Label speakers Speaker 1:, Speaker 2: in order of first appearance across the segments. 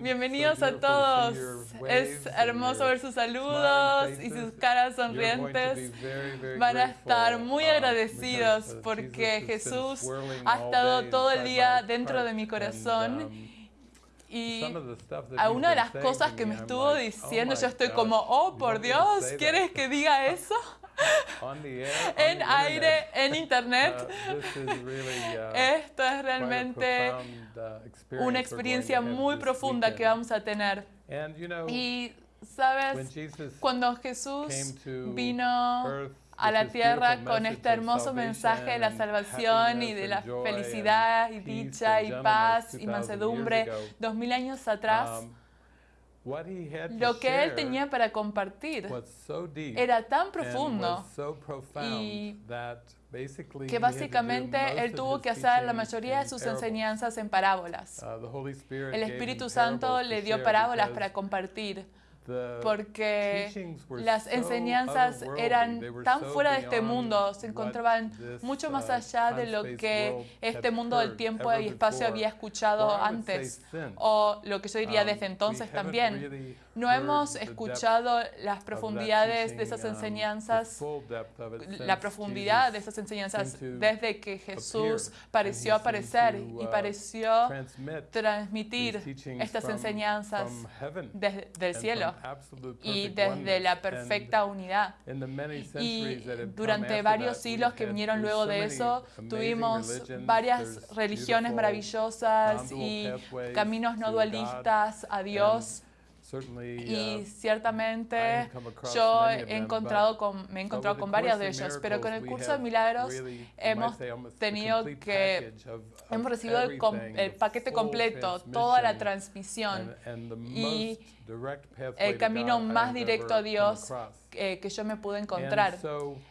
Speaker 1: Bienvenidos a todos. Es hermoso ver sus saludos y sus caras sonrientes. Van a estar muy agradecidos porque Jesús ha estado todo el día dentro de mi corazón. Y a una de las cosas que me estuvo diciendo, yo estoy como, oh, por Dios, ¿quieres que diga eso? en aire, en internet. Esto es realmente una experiencia muy profunda que vamos a tener. Y sabes, cuando Jesús vino a la tierra con este hermoso mensaje de la salvación y de la felicidad y dicha y paz y mansedumbre dos mil años atrás, lo que él tenía para compartir era tan profundo y que básicamente él tuvo que hacer la mayoría de sus enseñanzas en parábolas. Uh, el Espíritu Santo le dio parábolas para compartir porque las enseñanzas eran tan fuera de este mundo, se encontraban mucho más uh, allá de lo que este mundo del tiempo y espacio había escuchado antes, o lo que yo diría um, desde entonces también. No hemos escuchado las profundidades de esas um, enseñanzas, la profundidad de esas enseñanzas desde que Jesús pareció aparecer y uh, pareció transmitir estas enseñanzas desde el cielo y desde la perfecta unidad. Y durante varios siglos que vinieron luego de eso, tuvimos varias religiones maravillosas y caminos no dualistas a Dios. Y uh, ciertamente yo he encontrado con, me he encontrado con varias de ellos, pero con el curso de milagros hemos tenido que, hemos recibido el, paquete completo, toda la transmisión y el camino más directo a Dios que yo me pude encontrar.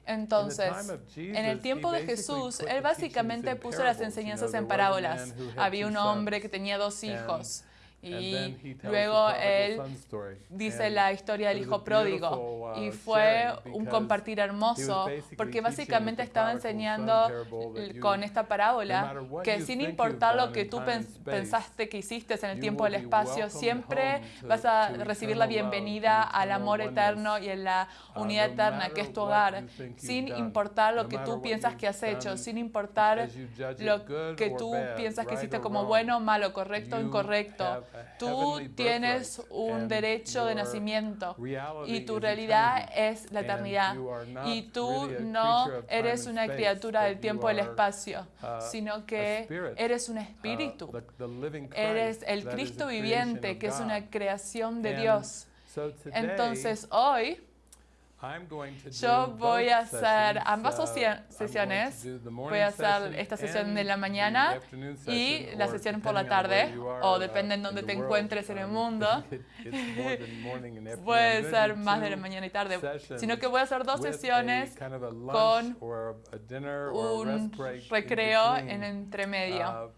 Speaker 1: Entonces, en el tiempo de Jesús, Él básicamente puso las enseñanzas en parábolas. Había un hombre que tenía dos hijos. Y luego él dice la historia del hijo pródigo uh, y fue un compartir hermoso porque básicamente estaba enseñando con esta parábola que sin importar lo que tú pensaste que hiciste en el tiempo del espacio, siempre vas a recibir la bienvenida al amor eterno y en la uh, unidad eterna que es tu hogar, sin importar lo que tú piensas que has hecho, sin importar lo que tú piensas que hiciste como bueno, malo, correcto o incorrecto. Tú tienes un derecho de nacimiento y tu realidad es la eternidad. Y tú no eres una criatura del tiempo y del espacio, uh, sino que eres un uh, espíritu. Eres el Cristo viviente, que es una creación de Dios. Entonces hoy yo voy a hacer ambas uh, sesiones. Voy a hacer esta sesión de la mañana y la sesión por la tarde, o depende en dónde te encuentres en el mundo. Puede ser más de la mañana y tarde, sino que voy a hacer dos sesiones con un recreo en entremedio.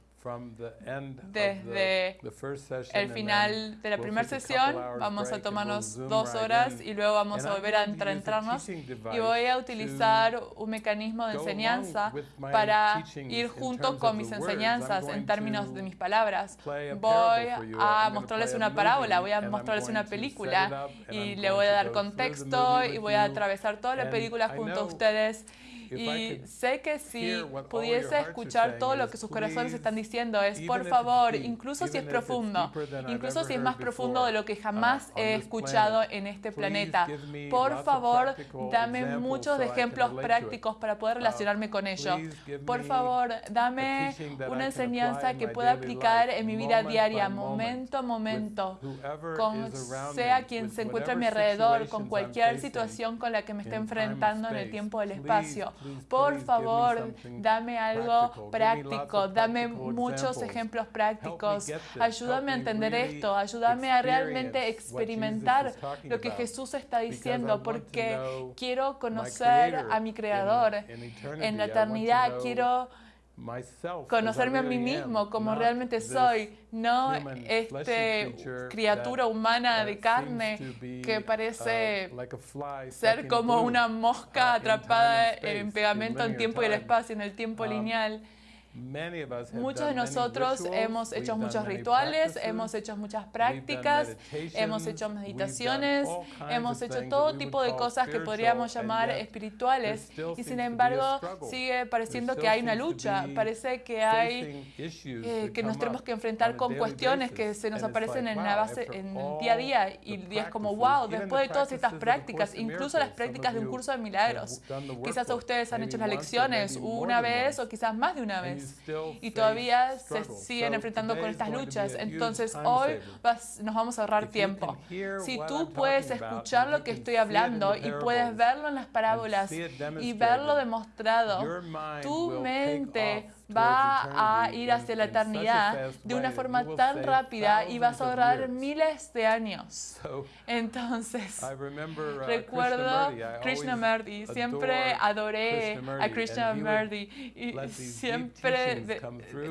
Speaker 1: Desde el final de la primera sesión. vamos a tomarnos dos horas y luego vamos a volver a entrarnos. y voy a utilizar un mecanismo de enseñanza para ir junto con mis enseñanzas en términos de mis palabras. Voy a mostrarles una parábola, voy a mostrarles una película y le voy a dar contexto y voy a atravesar toda la película junto a ustedes y sé que si pudiese escuchar todo lo que sus corazones están diciendo es, por favor, incluso si es profundo, incluso si es más profundo de lo que jamás uh, he escuchado en este planeta, por favor, dame muchos ejemplos prácticos para poder uh, relacionarme con ello. Por favor, dame una enseñanza que pueda aplicar en mi vida diaria, momento a momento, con sea quien se encuentre a mi alrededor, con cualquier situación con la que me esté enfrentando en el tiempo del espacio. Por favor, dame algo práctico, dame muchos ejemplos prácticos. Ayúdame a entender esto, ayúdame a realmente experimentar lo que Jesús está diciendo, porque quiero conocer a mi Creador en la eternidad, quiero conocerme a mí mismo como realmente soy, no este criatura humana de carne que parece uh, ser como una mosca atrapada en pegamento en tiempo y el espacio, en el tiempo um, lineal. Muchos de nosotros hemos hecho muchos rituales, hemos hecho muchas prácticas, hemos hecho meditaciones, hemos hecho todo tipo de cosas que podríamos llamar espirituales y sin embargo sigue pareciendo que hay una lucha, parece que hay eh, que nos tenemos que enfrentar con cuestiones que se nos aparecen en la base en el día a día y es como wow, después de todas estas prácticas, incluso las prácticas de un curso de milagros, quizás ustedes han hecho las lecciones una vez o quizás más de una vez y todavía se siguen enfrentando con estas luchas. Entonces hoy nos vamos a ahorrar tiempo. Si tú puedes escuchar lo que estoy hablando y puedes verlo en las parábolas y verlo demostrado, tu mente va a ir hacia la eternidad de una forma tan rápida y vas a ahorrar miles de años. Entonces, uh, recuerdo Krishnamurti, siempre adoré a Krishnamurti y siempre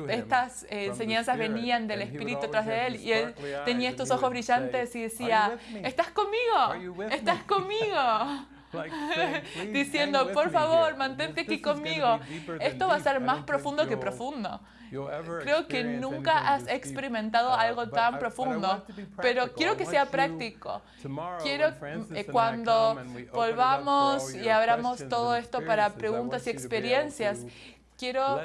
Speaker 1: estas enseñanzas venían del Espíritu tras de él y él tenía estos ojos brillantes y decía, ¿estás conmigo? ¿Estás conmigo? Diciendo, por favor, mantente aquí conmigo. Esto va a ser más profundo que profundo. Creo que nunca has experimentado algo tan profundo, pero quiero que sea práctico. Quiero eh, cuando volvamos y abramos todo esto para preguntas y experiencias, Quiero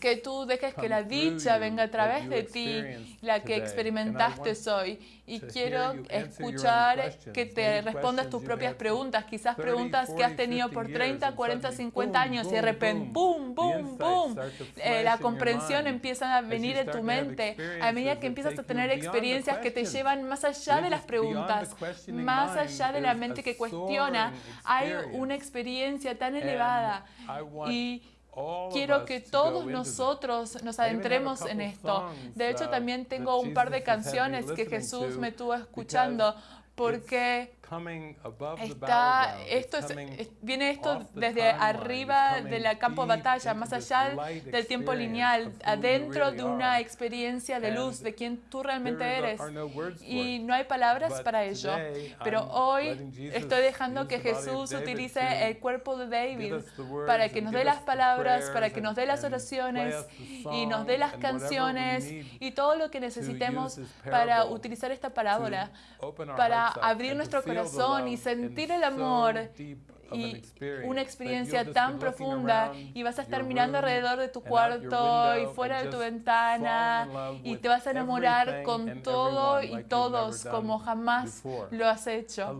Speaker 1: que tú dejes que la dicha venga a través de ti, la que experimentaste hoy. Y quiero escuchar que te respondas tus propias preguntas, quizás preguntas que has tenido por 30, 40, 50 años y de repente, ¡boom, boom, boom! Eh, la comprensión empieza a venir en tu mente a medida que empiezas a tener experiencias que te llevan más allá de las preguntas, más allá de la mente que cuestiona. Hay una experiencia tan elevada y quiero que todos nosotros nos adentremos en esto. De hecho, también tengo un par de canciones que Jesús me tuvo escuchando porque está, esto viene esto desde arriba del campo de batalla, más allá del tiempo lineal, adentro de una experiencia de luz, de quien tú realmente eres. Y no hay palabras para ello. Pero hoy estoy dejando que Jesús utilice el cuerpo de David para que nos dé las palabras, para que nos dé las oraciones y nos dé las canciones y todo lo que necesitemos para utilizar esta parábola, para abrir nuestro corazón y sentir el amor y una experiencia tan profunda y vas a estar mirando alrededor de tu cuarto y fuera de tu ventana y te vas a enamorar con todo y todos como jamás lo has hecho.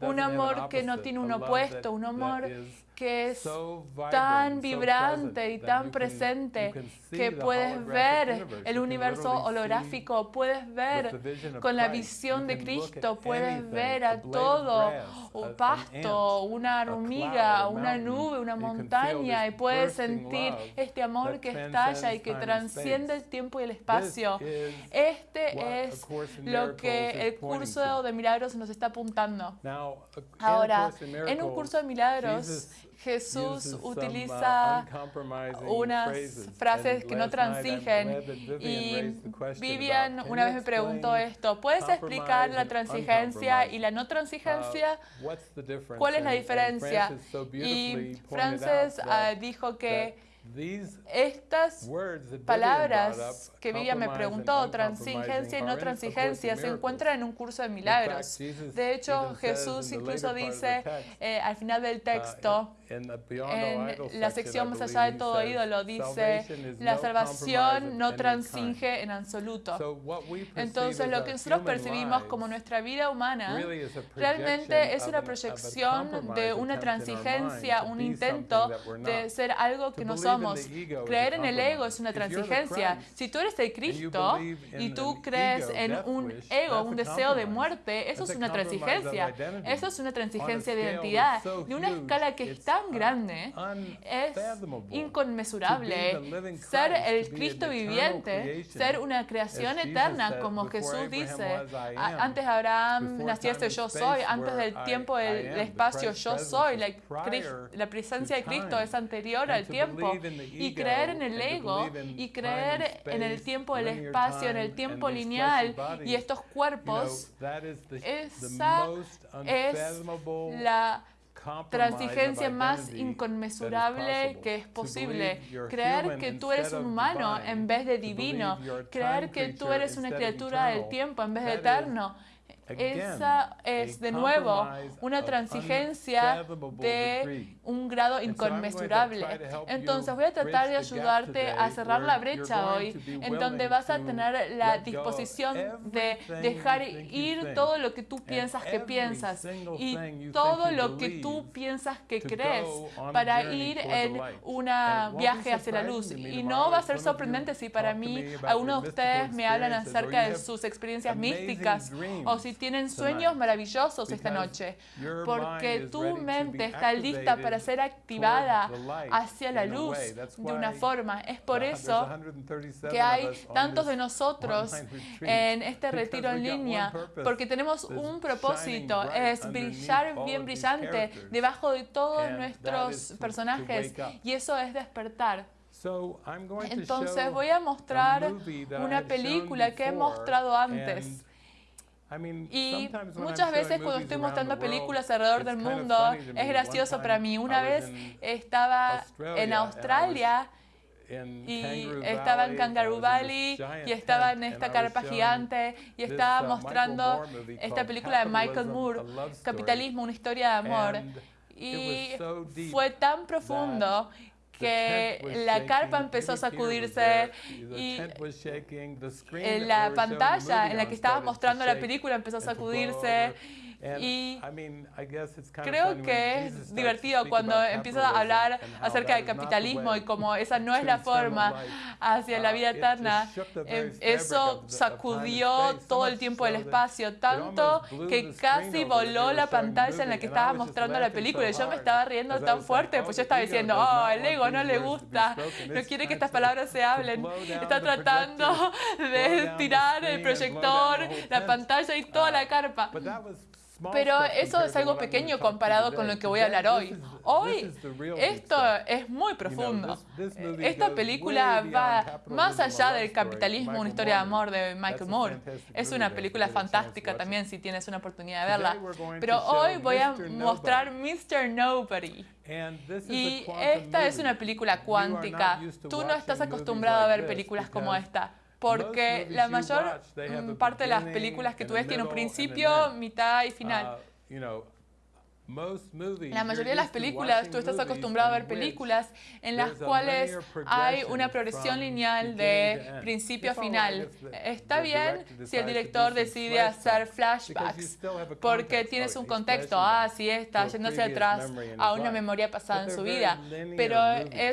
Speaker 1: Un amor que no tiene un opuesto, un amor que es tan vibrante y tan presente que puedes ver el universo holográfico, puedes ver con la visión de Cristo, puedes ver a todo, un pasto, una hormiga, una nube, una montaña y puedes sentir este amor que estalla y que transciende el tiempo y el espacio. Este es lo que el curso de milagros nos está apuntando. Ahora, en un curso de milagros, Jesús uh, utiliza unas frases que no transigen y Vivian una vez me preguntó esto, ¿puedes explicar la transigencia y la no transigencia? Uh, ¿Cuál es la diferencia? Y Frances ah, dijo que estas palabras que Vivian me preguntó, transigencia y no transigencia, se encuentran en un curso de milagros. De hecho, Jesús incluso dice eh, al final del uh, texto, en la sección más allá de todo ídolo, dice, la salvación no transinge en absoluto. Entonces, lo que nosotros percibimos como nuestra vida humana realmente es una proyección de una transigencia, un intento de ser algo que no somos. Creer en el ego es una transigencia. Si tú eres el Cristo y tú crees en un ego, un deseo de muerte, eso es una transigencia. Eso es una transigencia de identidad. De una escala que está tan grande, es inconmensurable. Ser el Cristo viviente, ser una creación eterna, como Jesús dice. Antes de Abraham naciese yo soy, antes del tiempo del espacio yo soy. La, la presencia de Cristo es anterior al tiempo. Y creer en el ego y creer en el tiempo, el espacio, en el tiempo lineal y estos cuerpos, esa es la transigencia más inconmensurable que es posible. Creer que tú eres un humano en vez de divino. Creer que tú eres una criatura del tiempo en vez de eterno. Esa es, de nuevo, una transigencia de un grado inconmensurable. Entonces voy a tratar de ayudarte a cerrar la brecha hoy, en donde vas a tener la disposición de dejar ir todo lo que tú piensas que piensas y todo lo que tú piensas que crees para ir en un viaje hacia la luz. Y no va a ser sorprendente si para mí algunos de ustedes me hablan acerca de sus experiencias místicas o si tienen sueños maravillosos esta noche, porque tu mente está lista para ser activada hacia la luz de una forma. Es por eso que hay tantos de nosotros en este retiro en línea, porque tenemos un propósito, es brillar bien brillante debajo de todos nuestros personajes, y eso es despertar. Entonces voy a mostrar una película que he mostrado antes. Y muchas veces cuando estoy mostrando películas alrededor del mundo, es gracioso para mí. Una vez estaba en Australia y estaba en Kangaroo Valley y estaba en esta carpa gigante y estaba uh, mostrando esta película de Michael Moore, Capitalismo, una historia de amor. Y fue tan profundo que la carpa empezó a sacudirse y la pantalla en la que estaba mostrando la película empezó a sacudirse y creo que es divertido cuando empiezas a hablar acerca del capitalismo y como esa no es la forma hacia la vida uh, eterna. Em, eso sacudió todo el tiempo del espacio, tanto que casi voló la pantalla en la que estaba mostrando la película. Y yo me estaba riendo tan fuerte, pues yo estaba diciendo, oh, el ego no le gusta, no quiere que estas palabras se hablen. Está tratando de tirar el proyector, la pantalla y toda la uh, carpa. Pero eso es algo pequeño comparado con lo que voy a hablar hoy. Hoy esto es muy profundo. Esta película va más allá del capitalismo, una historia de amor de Michael Moore. Es una película fantástica también si tienes una oportunidad de verla. Pero hoy voy a mostrar Mr. Nobody. Y esta es una película cuántica. Tú no estás acostumbrado a ver películas como esta porque la mayor mm, parte de las películas que tú ves tienen un principio, mitad y final. Uh, la mayoría de las películas, tú estás acostumbrado a ver películas en las cuales hay una progresión lineal de principio a final. Está bien si el director decide hacer flashbacks, porque tienes un contexto, ah, sí, está hacia atrás a una memoria pasada en su vida, pero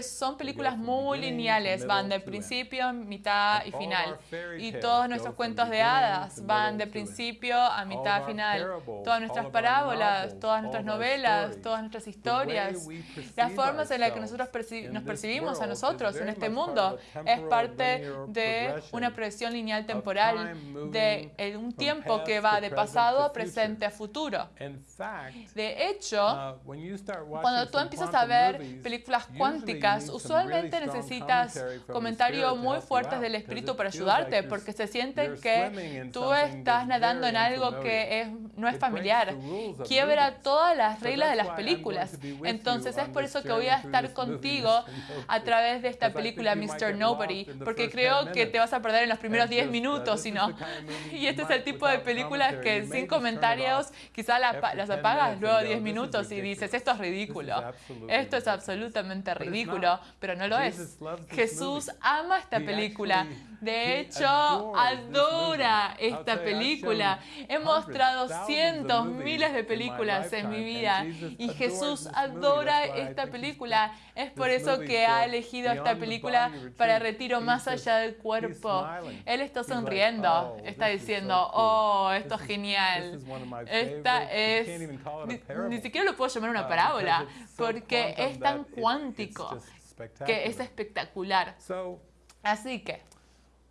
Speaker 1: son películas muy lineales, van de principio, mitad y final. Y todos nuestros cuentos de hadas van de principio a mitad a final. Todas nuestras parábolas, todas nuestras novelas, todas nuestras historias, las formas en las que nosotros nos percibimos a nosotros en este mundo es parte de una progresión lineal temporal, de un tiempo que va de pasado a presente a futuro. De hecho, uh, cuando tú empiezas a ver películas cuánticas, usualmente necesitas comentarios muy fuertes del espíritu para ayudarte, porque se siente que tú estás nadando en algo que no es familiar. Quiebra todas las reglas de las películas. Entonces es por eso que voy a estar contigo a través de esta película Mr. Nobody, porque creo que te vas a perder en los primeros 10 minutos, no. Y este es el tipo de películas que sin comentarios quizás las apagas luego 10 minutos y dices, esto es ridículo. Esto es absolutamente ridículo, pero no lo es. Jesús ama esta película. De hecho, adora esta película. He mostrado cientos, miles de películas en mi vida y Jesús adora esta película. Es por eso que ha elegido esta película para retiro más allá del cuerpo. Él está sonriendo, oh, está diciendo, oh, esto es genial. Esta es, ni, siquiera lo puedo llamar una uh, parábola, porque es tan cuántico que es espectacular. Así que,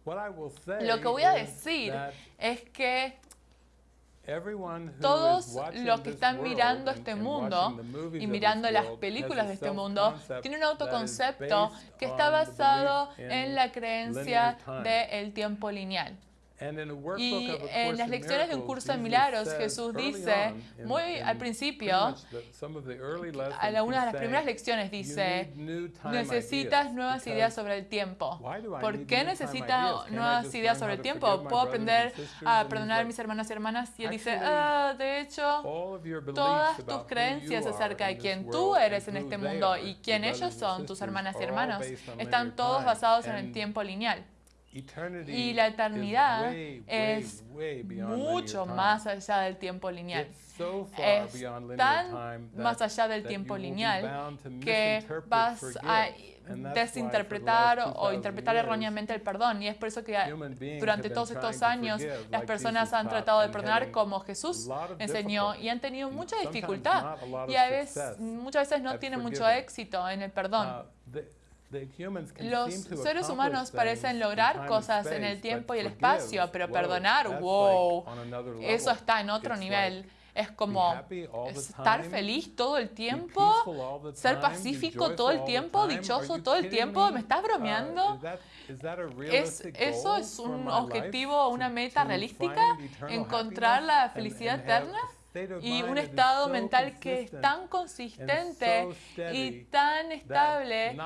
Speaker 1: lo que voy a decir es que todos los que están mirando este mundo y mirando las películas de este mundo tienen un autoconcepto que está basado en la creencia del tiempo lineal. Y en las lecciones de un curso de milagros, Jesús dice, muy al principio, en alguna de las primeras lecciones dice, necesitas nuevas ideas sobre el tiempo. ¿Por qué necesitas nuevas ideas sobre el tiempo? ¿Puedo aprender a perdonar a mis hermanos y hermanas? Y él dice, ah, de hecho, todas tus creencias acerca de quién tú eres en este mundo y quién ellos son, tus hermanas y hermanos, están todos basados en el tiempo lineal. Y la eternidad es mucho más allá del tiempo lineal. Es tan más allá del tiempo lineal que vas a desinterpretar o interpretar erróneamente el perdón. Y es por eso que durante todos estos años las personas han tratado de perdonar como Jesús enseñó y han tenido mucha dificultad. Y a veces, muchas veces no tienen mucho éxito en el perdón. Los seres humanos parecen lograr cosas en el tiempo y el espacio, pero perdonar, wow, eso está en otro nivel. Es como estar feliz todo el tiempo, ser pacífico todo el tiempo, dichoso todo el tiempo. ¿Me estás bromeando? Uh, ¿Es, ¿Eso es un objetivo, una meta realística? ¿Encontrar la felicidad eterna? Y un estado mental que es tan consistente y tan estable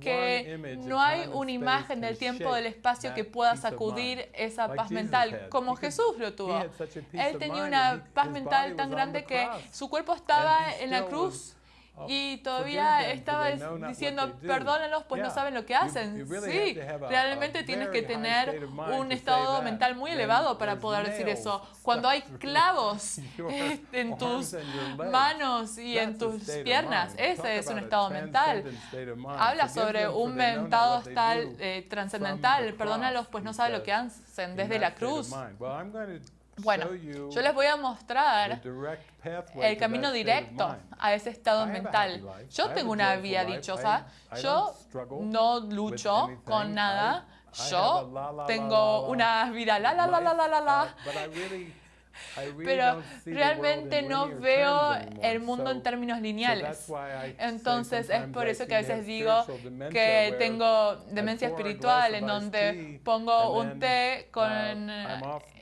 Speaker 1: que no hay una imagen del tiempo del espacio que pueda sacudir esa paz mental, como Jesús lo tuvo. Él tenía una paz mental tan grande que su cuerpo estaba en la cruz y todavía estaba diciendo, perdónenlos, pues no saben lo que hacen. Sí, realmente tienes que tener un estado mental muy elevado para poder decir eso. Cuando hay clavos en tus manos y en tus piernas, ese es un estado mental. Habla sobre un estado tal eh, trascendental. Perdónalos, pues no saben lo que hacen desde la cruz. Bueno, yo les voy a mostrar el camino directo a ese estado mental. Yo tengo una vida dichosa. Yo no lucho con nada. Yo tengo una vida la la la la la la la. Pero realmente no veo el mundo en términos lineales. Entonces es por eso que a veces digo que tengo demencia espiritual, en donde pongo un té con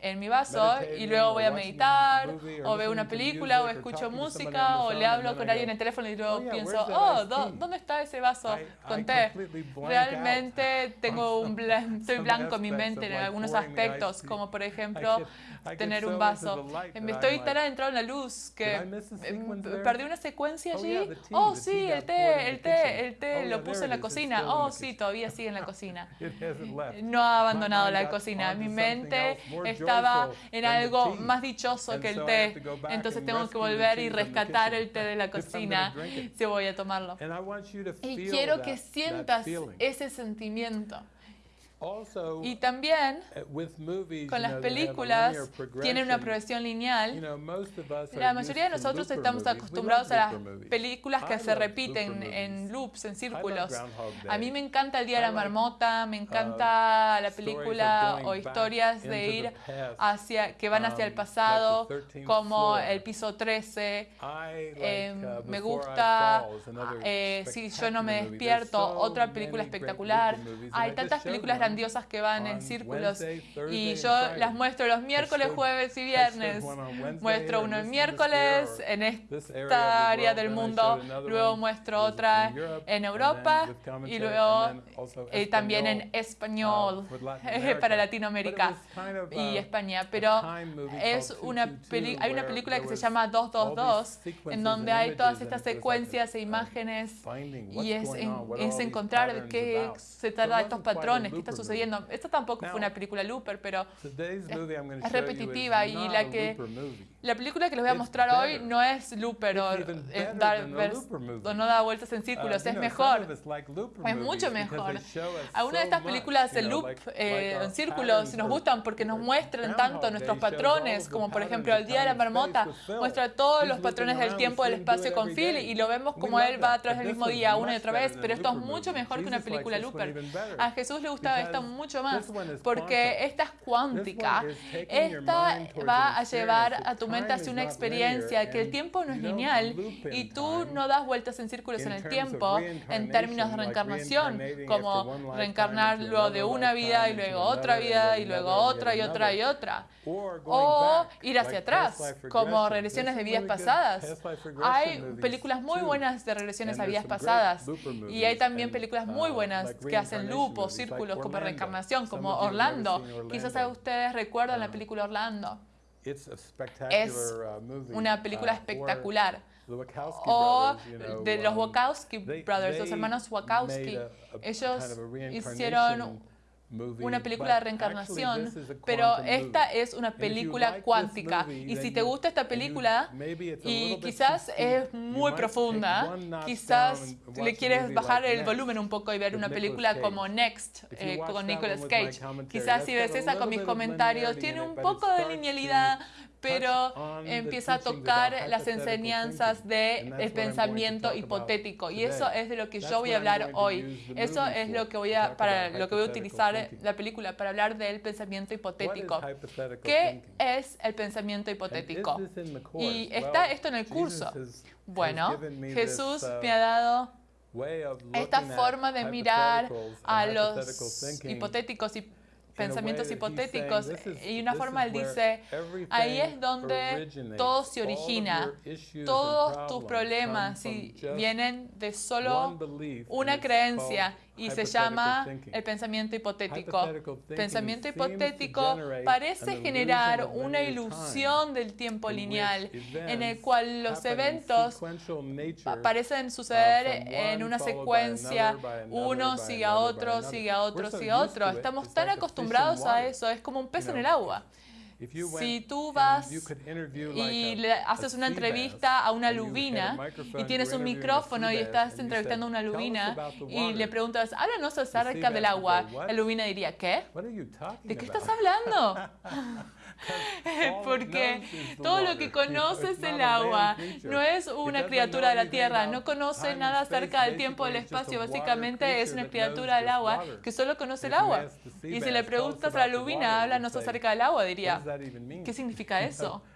Speaker 1: en mi vaso y luego voy a meditar o veo una película o escucho música o le hablo con alguien en el teléfono y luego oh, pienso, oh, ¿dónde está ese vaso con té? Realmente tengo un estoy blanco en mi mente en algunos aspectos, como por ejemplo tener un vaso. Me estoy tan adentrado en la luz que em, perdí una secuencia allí. Oh, sí, el té, el té, el té lo puse en la cocina. Oh, sí, todavía sigue en la cocina. No ha abandonado la cocina. Mi mente está estaba en algo más dichoso que el té. Entonces tengo que volver y rescatar el té de la cocina si voy a tomarlo. Y quiero que sientas ese sentimiento. Y también uh, con las películas tienen una progresión lineal. La mayoría de nosotros estamos acostumbrados a las películas que se repiten en loops, en círculos. A mí me encanta El Día de la Marmota, me encanta uh, la película o historias de ir hacia, que van hacia el um, pasado, como El Piso 13. Em, uh, me gusta eh, Si yo no me despierto, otra película espectacular. Hay tantas películas grandiosas grandiosas que van en círculos y yo las muestro los miércoles, jueves y viernes. Muestro uno el miércoles en esta área del mundo, luego muestro otra en Europa y luego eh, también en español uh, para Latinoamérica y España. Pero es una hay una película que se llama 222 en donde hay todas estas secuencias e imágenes y es, es encontrar qué se trata de estos patrones, qué está sucediendo. Esta tampoco fue una película looper, pero es, repetitiva y la que la película que les voy a mostrar hoy no es looper o, dar, no da vueltas en círculos, uh, es mejor. Es mucho mejor. Algunas de estas películas de loop eh, en círculos nos gustan porque nos muestran tanto nuestros patrones, como por ejemplo el Día de la Marmota, muestra todos los patrones del tiempo, del espacio con Phil y lo vemos como él va a través del mismo día una y otra vez, pero esto es mucho mejor que una película looper. A Jesús le gustaba esto mucho más porque esta es cuántica. Esta va a llevar a tu argumenta así una experiencia que el tiempo no es lineal y tú no das vueltas en círculos en el tiempo en términos de reencarnación, como reencarnar luego de una vida y luego otra vida y luego otra y otra y otra. O ir hacia atrás, como regresiones de vidas pasadas. Hay películas muy buenas de regresiones a vidas pasadas y hay también películas muy uh, buenas que hacen loop o círculos como reencarnación, como Orlando. Quizás ustedes recuerdan la um, película Orlando. Es uh, una película uh, espectacular. O de los um, Wachowski Brothers, los hermanos Wachowski. Ellos hicieron una película de reencarnación, pero esta es una película cuántica. Y si te gusta esta película, y quizás es muy profunda, quizás le quieres bajar el volumen un poco y ver una película como Next eh, con Nicolas Cage. Quizás si ves esa con mis comentarios, tiene un poco de linealidad, pero empieza a tocar las enseñanzas del pensamiento hipotético. Y eso es de lo que yo voy a hablar hoy. Eso es lo que voy a, para lo que voy a utilizar la película, para hablar del pensamiento hipotético. ¿Qué es el pensamiento hipotético? Y está esto en el curso. Bueno, Jesús me ha dado esta forma de mirar a los hipotéticos y pensamientos hipotéticos y una forma él dice, ahí es donde todo se origina, todos tus problemas vienen de solo una creencia y se llama el pensamiento hipotético. Pensamiento hipotético parece generar una ilusión del tiempo lineal en el cual los eventos parecen suceder en una secuencia, uno sigue a otro, sigue a otro, sigue a otro. Estamos tan acostumbrados a eso, es como un pez en el agua. Si tú vas y le haces una entrevista a una lubina y tienes un micrófono y estás entrevistando a una lubina y le preguntas, háblanos acerca del agua, la lubina diría, ¿qué? ¿De qué estás hablando? Porque todo lo que conoce es el agua. No es una criatura de la tierra. No conoce nada acerca del tiempo del espacio. Básicamente es una criatura del agua que solo conoce el agua. Y si le preguntas a la lubina, háblanos acerca del agua, diría, ¿qué significa eso?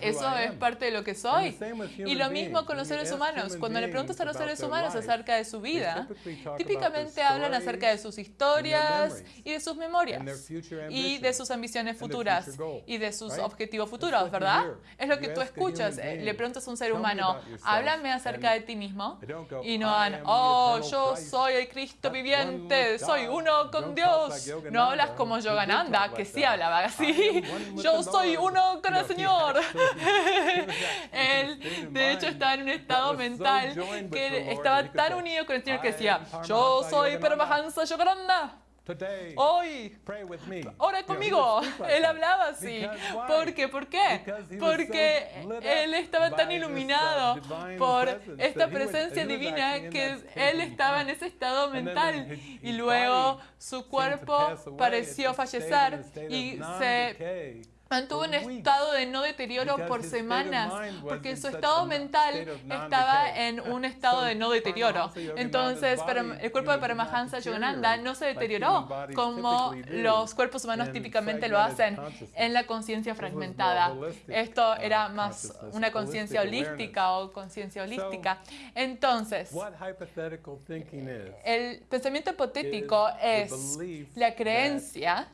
Speaker 1: Eso es parte de lo que soy. Y lo mismo con los seres humanos. Cuando le preguntas a los seres humanos acerca de su vida, típicamente hablan acerca de sus historias y de sus memorias y de sus ambiciones futuras y de sus objetivos futuros, ¿verdad? Es lo que tú escuchas. Le preguntas a un ser humano, háblame acerca de ti mismo y no van, oh, yo soy el Cristo viviente, soy uno con Dios. No hablas como Yogananda, que sí hablaba así. Yo soy uno con el Señor. Él, de hecho, estaba en un estado mental que estaba tan unido con el Señor que decía, yo soy Paramahansa Yogananda. Hoy, ora conmigo. Él hablaba así. ¿Por qué? ¿Por qué? Porque él estaba tan iluminado por esta presencia divina que él estaba en ese estado mental y luego su cuerpo pareció fallecer y se mantuvo un estado de no deterioro por semanas, porque su estado mental estaba en un estado de no deterioro. Entonces, el cuerpo de Paramahansa Yogananda no se deterioró como los cuerpos humanos típicamente lo hacen en la conciencia fragmentada. Esto era más una conciencia holística o conciencia holística. Entonces, el pensamiento hipotético es la creencia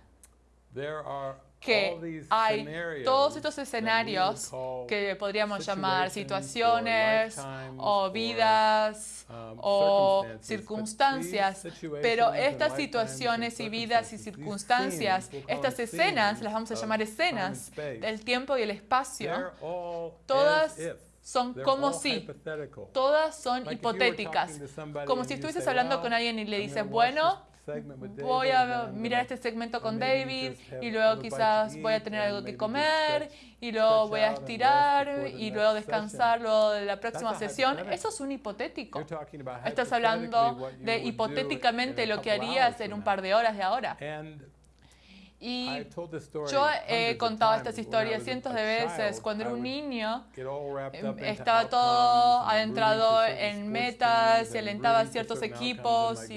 Speaker 1: que hay todos estos escenarios que podríamos llamar situaciones o vidas um, o circunstancias, pero estas situaciones y vidas y circunstancias, estas escenas, las vamos a llamar escenas del tiempo y el espacio, todas son como si, todas son hipotéticas, como si estuvieses hablando con alguien y le dices, bueno, voy a mirar este segmento con David y luego quizás voy a tener algo que comer y luego voy a estirar y luego descansar luego de la próxima sesión. Eso es un hipotético. Estás hablando de hipotéticamente lo que harías en un par de horas de ahora. Y yo he contado estas historias cientos de veces. Cuando era un niño, em, estaba todo adentrado en metas, se alentaba a ciertos equipos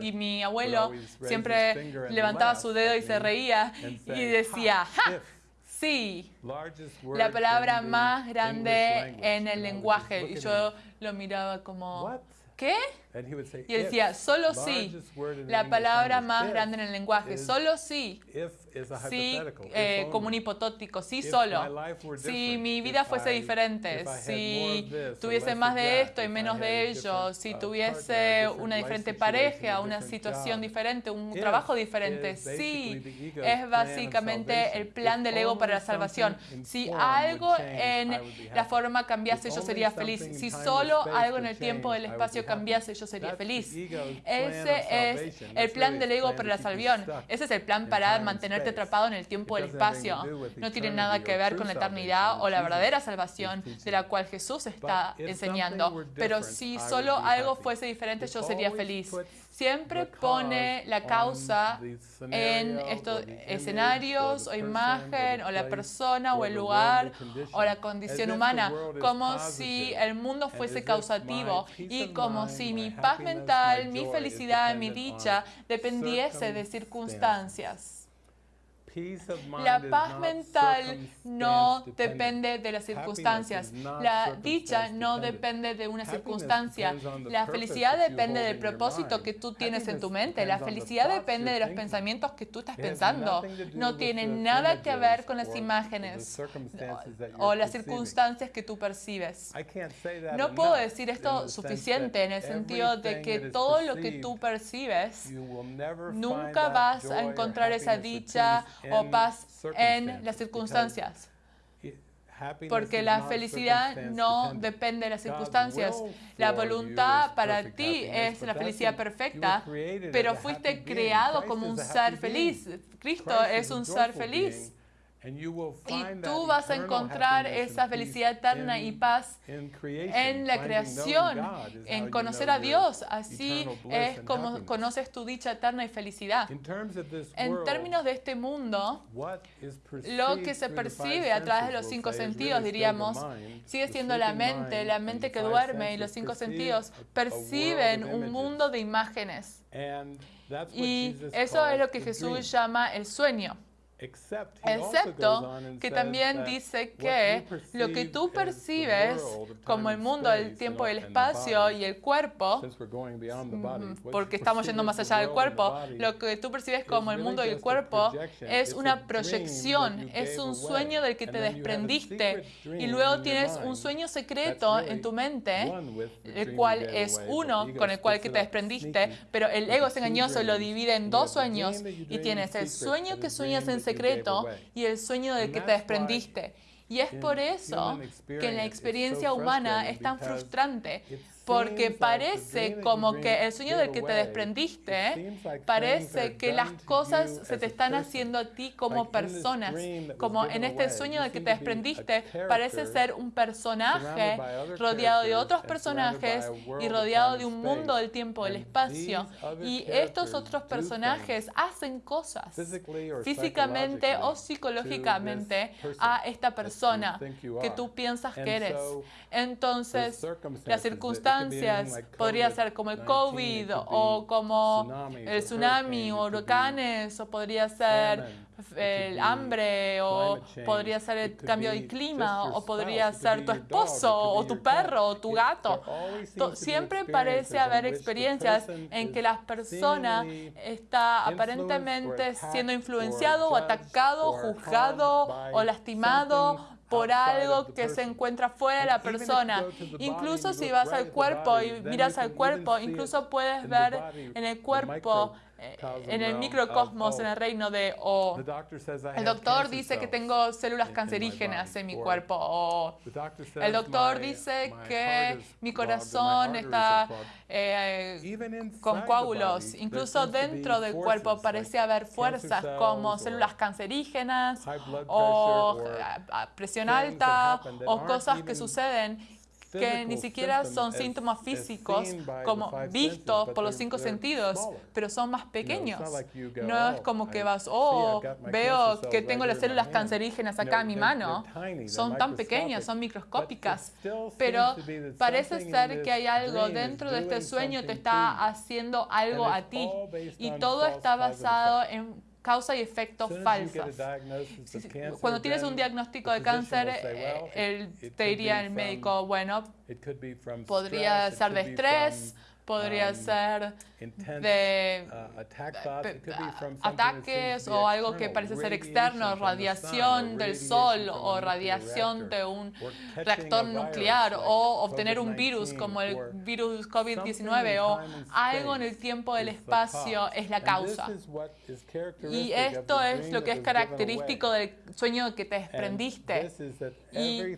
Speaker 1: y, mi abuelo siempre levantaba su dedo y se reía y decía, ¡ja! sí. La palabra más grande en el lenguaje. Y yo lo miraba como, ¿qué? Y él decía, solo sí. La palabra más grande en el lenguaje, solo sí. Sí, eh, como un hipotótico, sí solo. Si mi vida fuese diferente, si tuviese más de esto y menos de ello, si tuviese una diferente pareja, una situación diferente, un trabajo diferente, sí, es básicamente el plan del ego para la salvación. Si algo en la forma cambiase, yo sería feliz. Si solo algo en el tiempo del espacio cambiase, yo sería feliz. Ese es el plan del ego para la salvación. Ese es el plan para mantenerte atrapado en el tiempo y el espacio. No tiene nada que ver con la eternidad o la verdadera salvación de la cual Jesús está enseñando. Pero si solo algo fuese diferente, yo sería feliz siempre pone la causa en estos escenarios o imagen o la persona o el lugar o la condición humana, como si el mundo fuese causativo y como si mi paz mental, mi felicidad, mi dicha dependiese de circunstancias. La paz mental no depende de las circunstancias. La dicha no depende de una circunstancia. La felicidad depende del propósito que tú tienes en tu mente. La felicidad depende de los pensamientos que tú estás pensando. No tiene nada que ver con las imágenes o las circunstancias que tú percibes. No puedo decir esto suficiente en el sentido de que todo lo que tú percibes, nunca vas a encontrar esa dicha o paz en las circunstancias. Porque la felicidad no depende de las circunstancias. La voluntad para ti es la felicidad perfecta, pero fuiste creado como un ser feliz. Cristo es un ser feliz. Y tú vas a encontrar esa felicidad eterna y paz en la creación, en conocer a Dios. Así es como conoces tu dicha eterna y felicidad. En términos de este mundo, lo que se percibe a través de los cinco sentidos, diríamos, sigue siendo la mente, la mente que duerme y los cinco sentidos perciben un mundo de imágenes. Y eso es lo que Jesús llama el sueño. Excepto que también dice que lo que tú percibes como el mundo, el tiempo, el espacio y el cuerpo, porque estamos yendo más allá del cuerpo, lo que tú percibes como el mundo y el cuerpo es una proyección, es un sueño del que te desprendiste y luego tienes un sueño secreto en tu mente, el cual es uno con el cual que te desprendiste, pero el ego es engañoso lo divide en dos sueños y tienes el sueño que sueñas en secreto y el sueño del que te desprendiste. Y es por eso que la experiencia humana es tan frustrante, porque parece como que el sueño del que te desprendiste, parece que las cosas se te están haciendo a ti como personas, como en este sueño del que te desprendiste, parece ser un personaje rodeado de otros personajes y rodeado de un mundo del tiempo, del espacio. Y estos otros personajes hacen cosas físicamente o psicológicamente a esta persona que tú piensas que eres. Entonces, las circunstancias podría ser como el COVID o como el tsunami o huracanes o podría ser el hambre o podría ser el cambio de clima o podría ser tu esposo o tu perro o tu gato. Siempre parece haber experiencias en que la persona está aparentemente siendo influenciado o atacado, juzgado o lastimado por algo que se encuentra fuera de la persona. Incluso si vas al cuerpo y miras al cuerpo, incluso puedes ver en el cuerpo en el microcosmos, en el reino de O. El doctor dice que tengo células cancerígenas en mi cuerpo. O el doctor dice que mi corazón está eh, con coágulos. Incluso dentro del cuerpo parece haber fuerzas como células cancerígenas o presión alta o cosas que suceden que ni siquiera son síntomas físicos como vistos por los cinco sentidos, pero son más pequeños. No es como que vas, oh, veo que tengo las células cancerígenas acá en mi mano. Son tan pequeñas, son microscópicas, pero parece ser que hay algo dentro de este sueño te está haciendo algo a ti. y todo está basado en causa y efecto falsas. Cuando tienes un diagnóstico de cáncer, él te diría el médico, bueno, podría ser de estrés, podría ser de ataques o algo que parece ser externo, radiación del sol o radiación de un reactor nuclear o obtener un virus como el virus COVID-19 o algo en el tiempo del espacio es la causa. Y esto es lo que es característico del sueño que te desprendiste. Y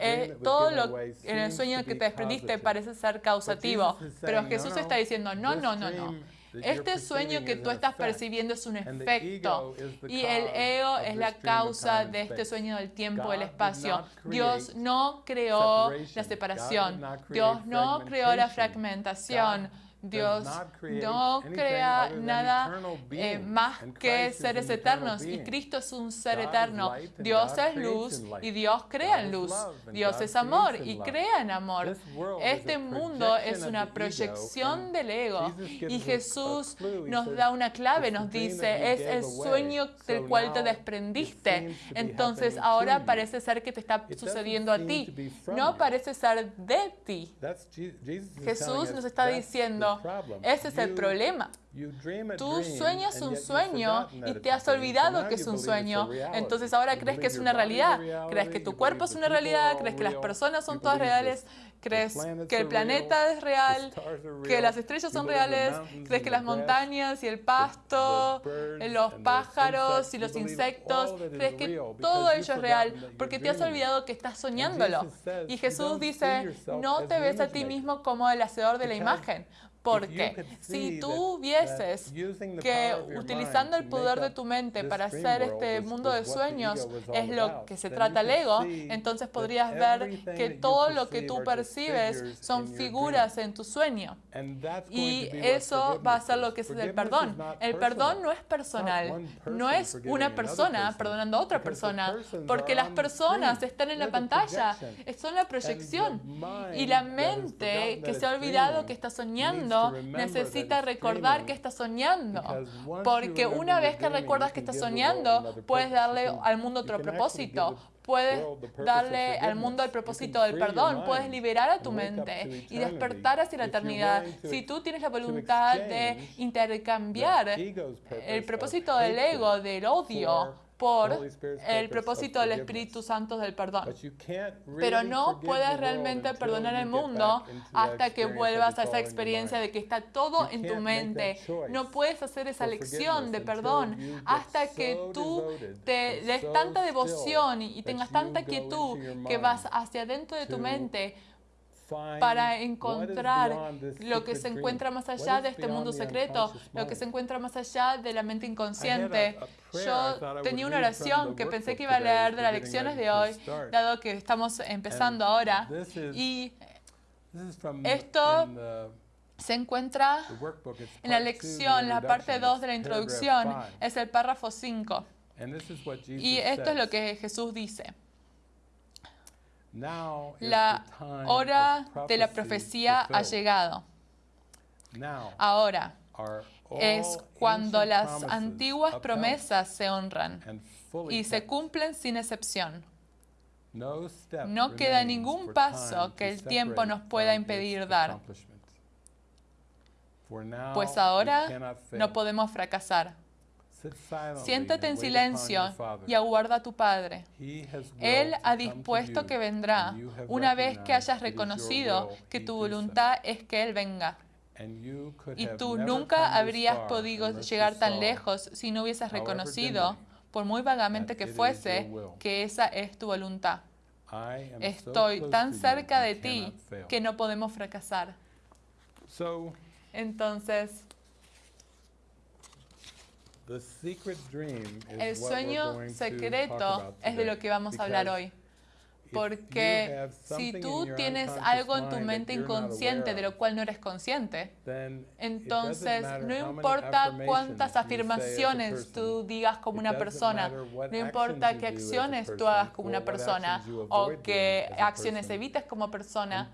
Speaker 1: eh, todo lo en el sueño que te desprendiste parece ser causativo, pero Jesús está diciendo, no, no, no, no. Este sueño que tú estás percibiendo es un efecto y el ego es la causa de este sueño del tiempo y el espacio. Dios no creó la separación. Dios no creó la fragmentación. Dios no crea nada eh, más que seres eternos y Cristo es un ser eterno. Dios es luz y Dios crea en luz. Dios es amor y crea en amor. Este mundo es una proyección del ego y Jesús nos da una clave, nos dice, es el sueño del cual te desprendiste. Entonces ahora parece ser que te está sucediendo a ti. No parece ser de ti. Jesús nos está diciendo, ese es el problema. Tú sueñas un sueño y te has olvidado que es un sueño. Entonces ahora crees que es una realidad. Crees que tu cuerpo es una realidad, crees que las personas son todas reales, crees que el planeta es real, que las estrellas son reales, crees que las montañas y el pasto, los pájaros y los insectos, crees que todo ello es real porque te has olvidado que estás soñándolo. Y Jesús dice, no te ves a ti mismo como el hacedor de la imagen. Porque si tú vieses que utilizando el poder de tu mente para hacer este mundo de sueños es lo que se trata el ego, entonces podrías ver que todo lo que tú percibes son figuras en tu sueño. Y eso va a ser lo que es el perdón. El perdón no es personal, no es una persona perdonando a otra persona, porque las personas están en la pantalla, son la proyección. Y la mente que se ha olvidado que está soñando, necesita recordar que está soñando. Porque una vez que recuerdas que está soñando, puedes darle al mundo otro propósito. Puedes darle al mundo el propósito del perdón, puedes liberar a tu mente y despertar hacia la eternidad. Si tú tienes la voluntad de intercambiar el propósito del ego, del odio, por el propósito del Espíritu Santo del perdón. Pero no puedes realmente perdonar el mundo hasta que vuelvas a esa experiencia de que está todo en tu mente. No puedes hacer esa lección de perdón hasta que tú te des tanta devoción y tengas tanta quietud que vas hacia adentro de tu mente para encontrar lo que se encuentra más allá de este mundo secreto, lo que se encuentra más allá de la mente inconsciente. Yo tenía una oración que pensé que iba a leer de las lecciones de hoy, dado que estamos empezando ahora. Y esto se encuentra en la lección, la parte 2 de la introducción, es el párrafo 5. Y esto es lo que Jesús dice. La hora de la profecía ha llegado. Ahora es cuando las antiguas promesas se honran y se cumplen sin excepción. No queda ningún paso que el tiempo nos pueda impedir dar. Pues ahora no podemos fracasar. Siéntate en silencio y aguarda a tu Padre. Él ha dispuesto que vendrá una vez que hayas reconocido que tu voluntad es que Él venga. Y tú nunca habrías podido llegar tan lejos si no hubieses reconocido, por muy vagamente que fuese, que esa es tu voluntad. Estoy tan cerca de ti que no podemos fracasar. Entonces, el sueño secreto es de lo que vamos a hablar hoy. Porque si tú tienes algo en tu mente inconsciente de lo cual no eres consciente, entonces no importa cuántas afirmaciones tú digas como una persona, no importa qué acciones tú hagas como una persona o qué acciones evites como persona,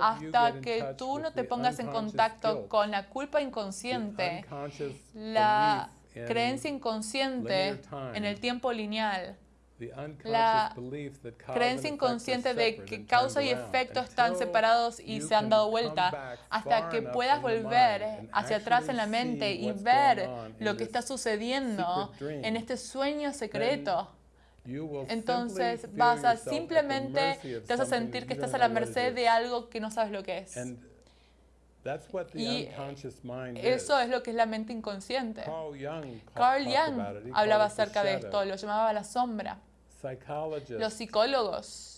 Speaker 1: hasta que tú no te pongas en contacto con la culpa inconsciente, la creencia inconsciente en el tiempo lineal la creencia inconsciente de que causa y efecto están separados y se han dado vuelta hasta que puedas volver hacia atrás en la mente y ver lo que está sucediendo en este sueño secreto. Entonces vas a simplemente te vas a sentir que estás a la merced de algo que no sabes lo que es. Y eso es lo que es la mente inconsciente. Carl Jung hablaba acerca de esto, lo llamaba la sombra. Los psicólogos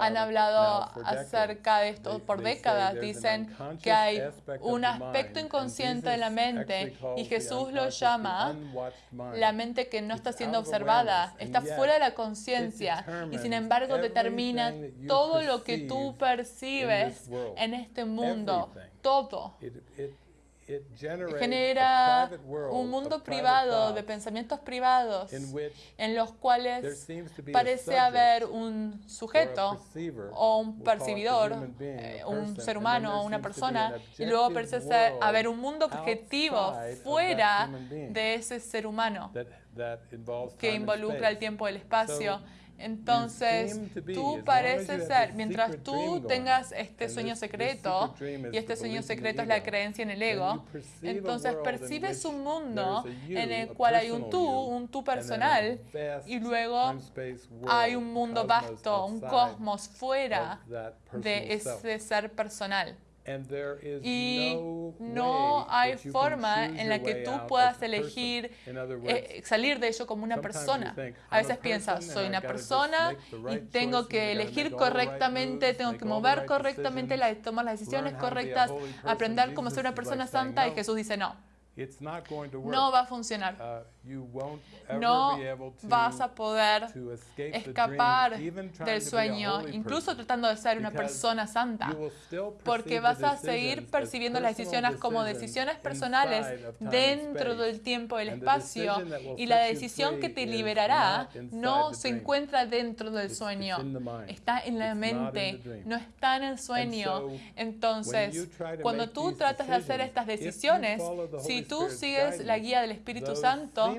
Speaker 1: han hablado acerca de esto por décadas. Dicen que hay un aspecto inconsciente de la mente y Jesús lo llama la mente que no está siendo observada, está fuera de la conciencia y sin embargo determina todo lo que tú percibes en este mundo, todo genera un mundo privado de pensamientos privados en los cuales parece haber un sujeto o un percibidor, eh, un ser humano o una persona, y luego parece haber un mundo objetivo fuera de ese ser humano que involucra el tiempo y el espacio. Entonces, tú pareces ser, mientras tú tengas este sueño secreto, y este sueño secreto es la creencia en el ego, entonces percibes un mundo en el cual hay un tú, un tú personal, y luego hay un mundo vasto, un cosmos fuera de ese ser personal. Y no hay forma en la que tú puedas elegir eh, salir de ello como una persona. A veces piensas, soy una persona y tengo que elegir correctamente, tengo que mover correctamente, tomar las decisiones correctas, aprender cómo ser una persona santa. Y Jesús dice, no, no va a funcionar. Uh, no vas a poder escapar del sueño, incluso tratando de ser una persona santa, porque vas a seguir percibiendo las decisiones como decisiones personales dentro del tiempo y el espacio, y la decisión que te liberará no se encuentra dentro del sueño, está en la mente, no está en el sueño. Entonces, cuando tú tratas de hacer estas decisiones, si tú sigues la guía del Espíritu Santo,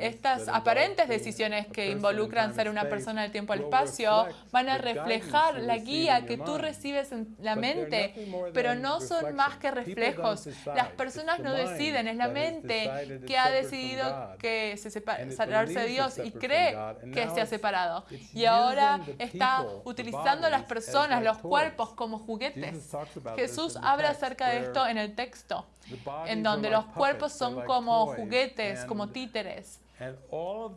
Speaker 1: estas aparentes decisiones que involucran ser una persona del tiempo el espacio van a reflejar la guía que tú recibes en la mente, pero no son más que reflejos. Las personas no deciden, es la mente que ha decidido que se separarse de Dios y cree que se ha separado. Y ahora está utilizando a las personas, los cuerpos como juguetes. Jesús habla acerca de esto en el texto en donde los cuerpos son como juguetes, como títeres.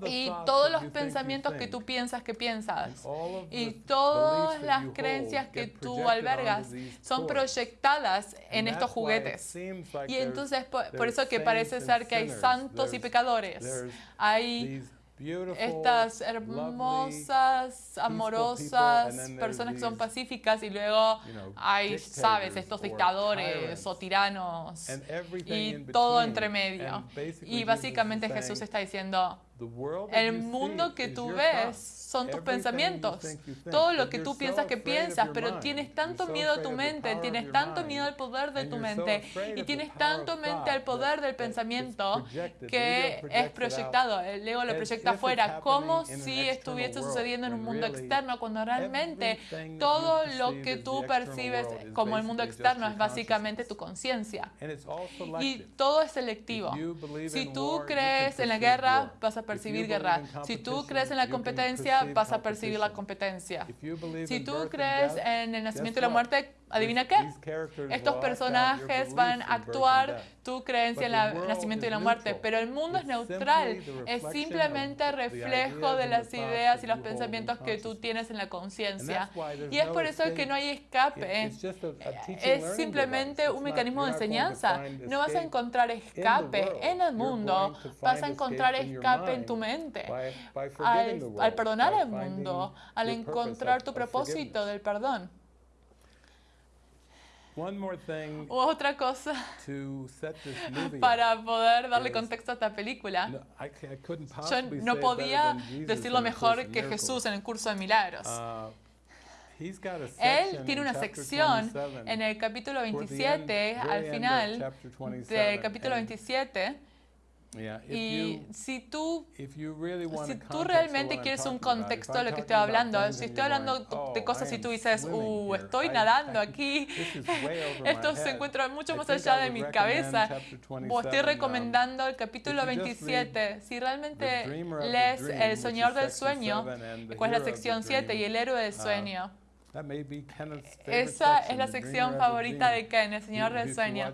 Speaker 1: Y todos los pensamientos que tú piensas que piensas y todas las creencias que tú albergas son proyectadas en estos juguetes. Y entonces por, eso que parece ser que hay santos y pecadores. Hay estas hermosas, amorosas personas que son pacíficas y luego hay, sabes, estos dictadores o tiranos y todo entre medio. Y básicamente Jesús está diciendo, el mundo que tú ves son tus pensamientos. Todo lo que tú piensas que piensas, pero tienes tanto miedo a tu mente, tienes tanto miedo al poder de tu mente y tienes tanto mente al poder del pensamiento que es proyectado. El ego lo proyecta afuera, como si estuviese sucediendo en un mundo externo, cuando realmente todo lo que tú percibes como el mundo externo es básicamente tu conciencia. Y todo es selectivo. Si tú crees en la guerra, vas a percibir guerra. Si tú crees en la competencia, vas a percibir la competencia. Si tú crees en el nacimiento y la muerte, adivina qué. Estos personajes van a actuar tu creencia en el nacimiento y la muerte, pero el mundo es neutral, es simplemente reflejo de las ideas y los pensamientos que tú tienes en la conciencia. Y es por eso que no hay escape, es simplemente un mecanismo de enseñanza. No vas a encontrar escape en el mundo, vas a encontrar escape en tu mente. Al, al perdonar al mundo, al encontrar tu propósito del perdón. Otra cosa para poder darle contexto a esta película. Yo no podía decirlo mejor que Jesús en el curso de milagros. Uh, Él tiene una sección en el capítulo 27, al final del capítulo 27, y si tú, si tú realmente quieres un contexto de lo que estoy hablando, si estoy hablando de oh, cosas y tú dices, uh, estoy nadando aquí, esto se encuentra mucho más allá de mi cabeza, o estoy uh, recomendando el capítulo 27. Si realmente lees El Soñador del Sueño, cuál es la sección 7 y el héroe del uh, sueño, esa es la sección favorita de Ken, el Señor del Sueño.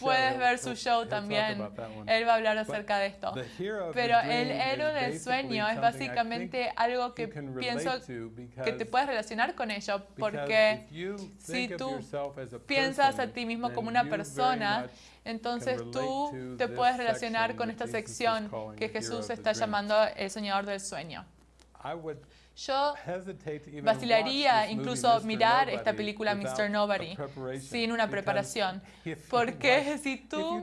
Speaker 1: Puedes ver su show también. Él va a hablar acerca de esto. Pero el héroe del sueño es básicamente algo que pienso que te puedes relacionar con ello. Porque si tú piensas a ti mismo como una persona, entonces tú te puedes relacionar con esta sección que Jesús está llamando el Señor del Sueño. Yo vacilaría incluso mirar esta película Mr. Nobody sin una preparación, porque si tú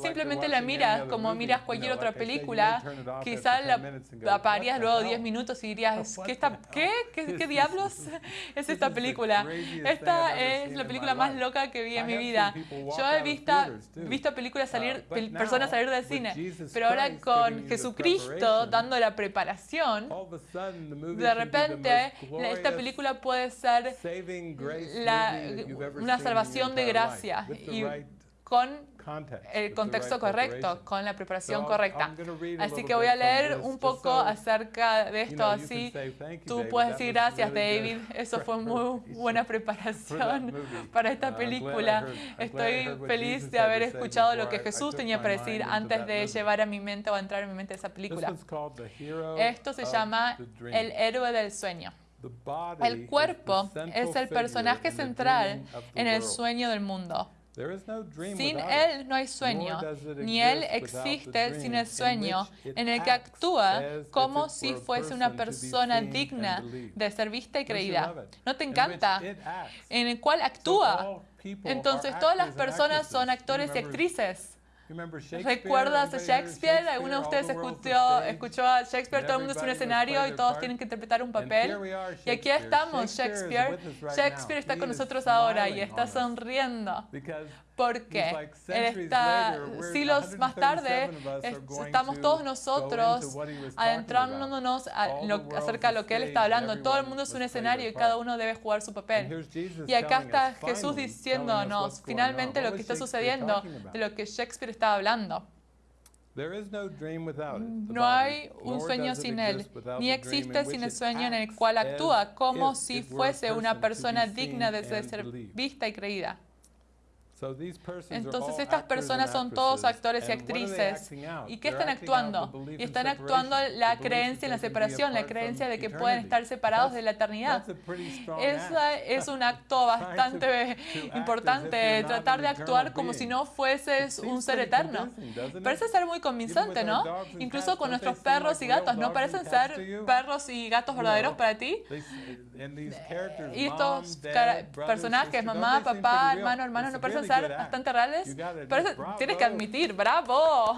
Speaker 1: simplemente la miras como miras cualquier otra película, quizás la apagarías luego 10 minutos y dirías, ¿qué, está, ¿qué? ¿Qué, diablos es esta película? Esta es la película más loca que vi en mi vida. Yo he visto, visto películas salir, personas salir del cine, pero ahora con Jesucristo dando la preparación, de repente esta película puede ser una salvación de gracia y con el contexto correcto, con la preparación correcta. Así que voy a leer un poco acerca de esto, así tú puedes decir gracias David, eso fue muy buena preparación para esta película. Estoy feliz de haber escuchado lo que Jesús tenía para decir antes de llevar a mi mente o entrar en mi mente esa película. Esto se llama El héroe del sueño. El cuerpo es el personaje central en el sueño del mundo. Sin Él no hay sueño, ni Él existe sin el sueño, en el que actúa como si fuese una persona digna de ser vista y creída. ¿No te encanta? En el cual actúa. Entonces todas las personas son actores y actrices. ¿Recuerdas a Shakespeare? ¿Alguno de ustedes escuchó, escuchó a Shakespeare? Todo el mundo es un escenario y todos tienen que interpretar un papel. Y aquí estamos, Shakespeare. Shakespeare está con nosotros ahora y está sonriendo porque está, siglos más tarde, estamos todos nosotros adentrándonos acerca de lo que él está hablando. Todo el mundo es un escenario y cada uno debe jugar su papel. Y acá está Jesús diciéndonos finalmente lo que está sucediendo, de lo que Shakespeare está hablando. No hay un sueño sin él, ni existe sin el sueño en el cual actúa como si fuese una persona digna de ser vista y creída. Entonces estas personas son todos actores y actrices. ¿Y qué están actuando? Y están actuando la creencia en la separación, la creencia de que pueden estar separados de la eternidad. Ese es un acto bastante importante, tratar de actuar como si no fueses un ser eterno. Parece ser muy convincente, ¿no? Incluso con nuestros perros y gatos, ¿no? Parecen ser perros y gatos verdaderos para ti. Y estos personajes, mamá, papá, hermano, hermano, no parecen ser bastante reales. Pero tienes que admitir, bravo.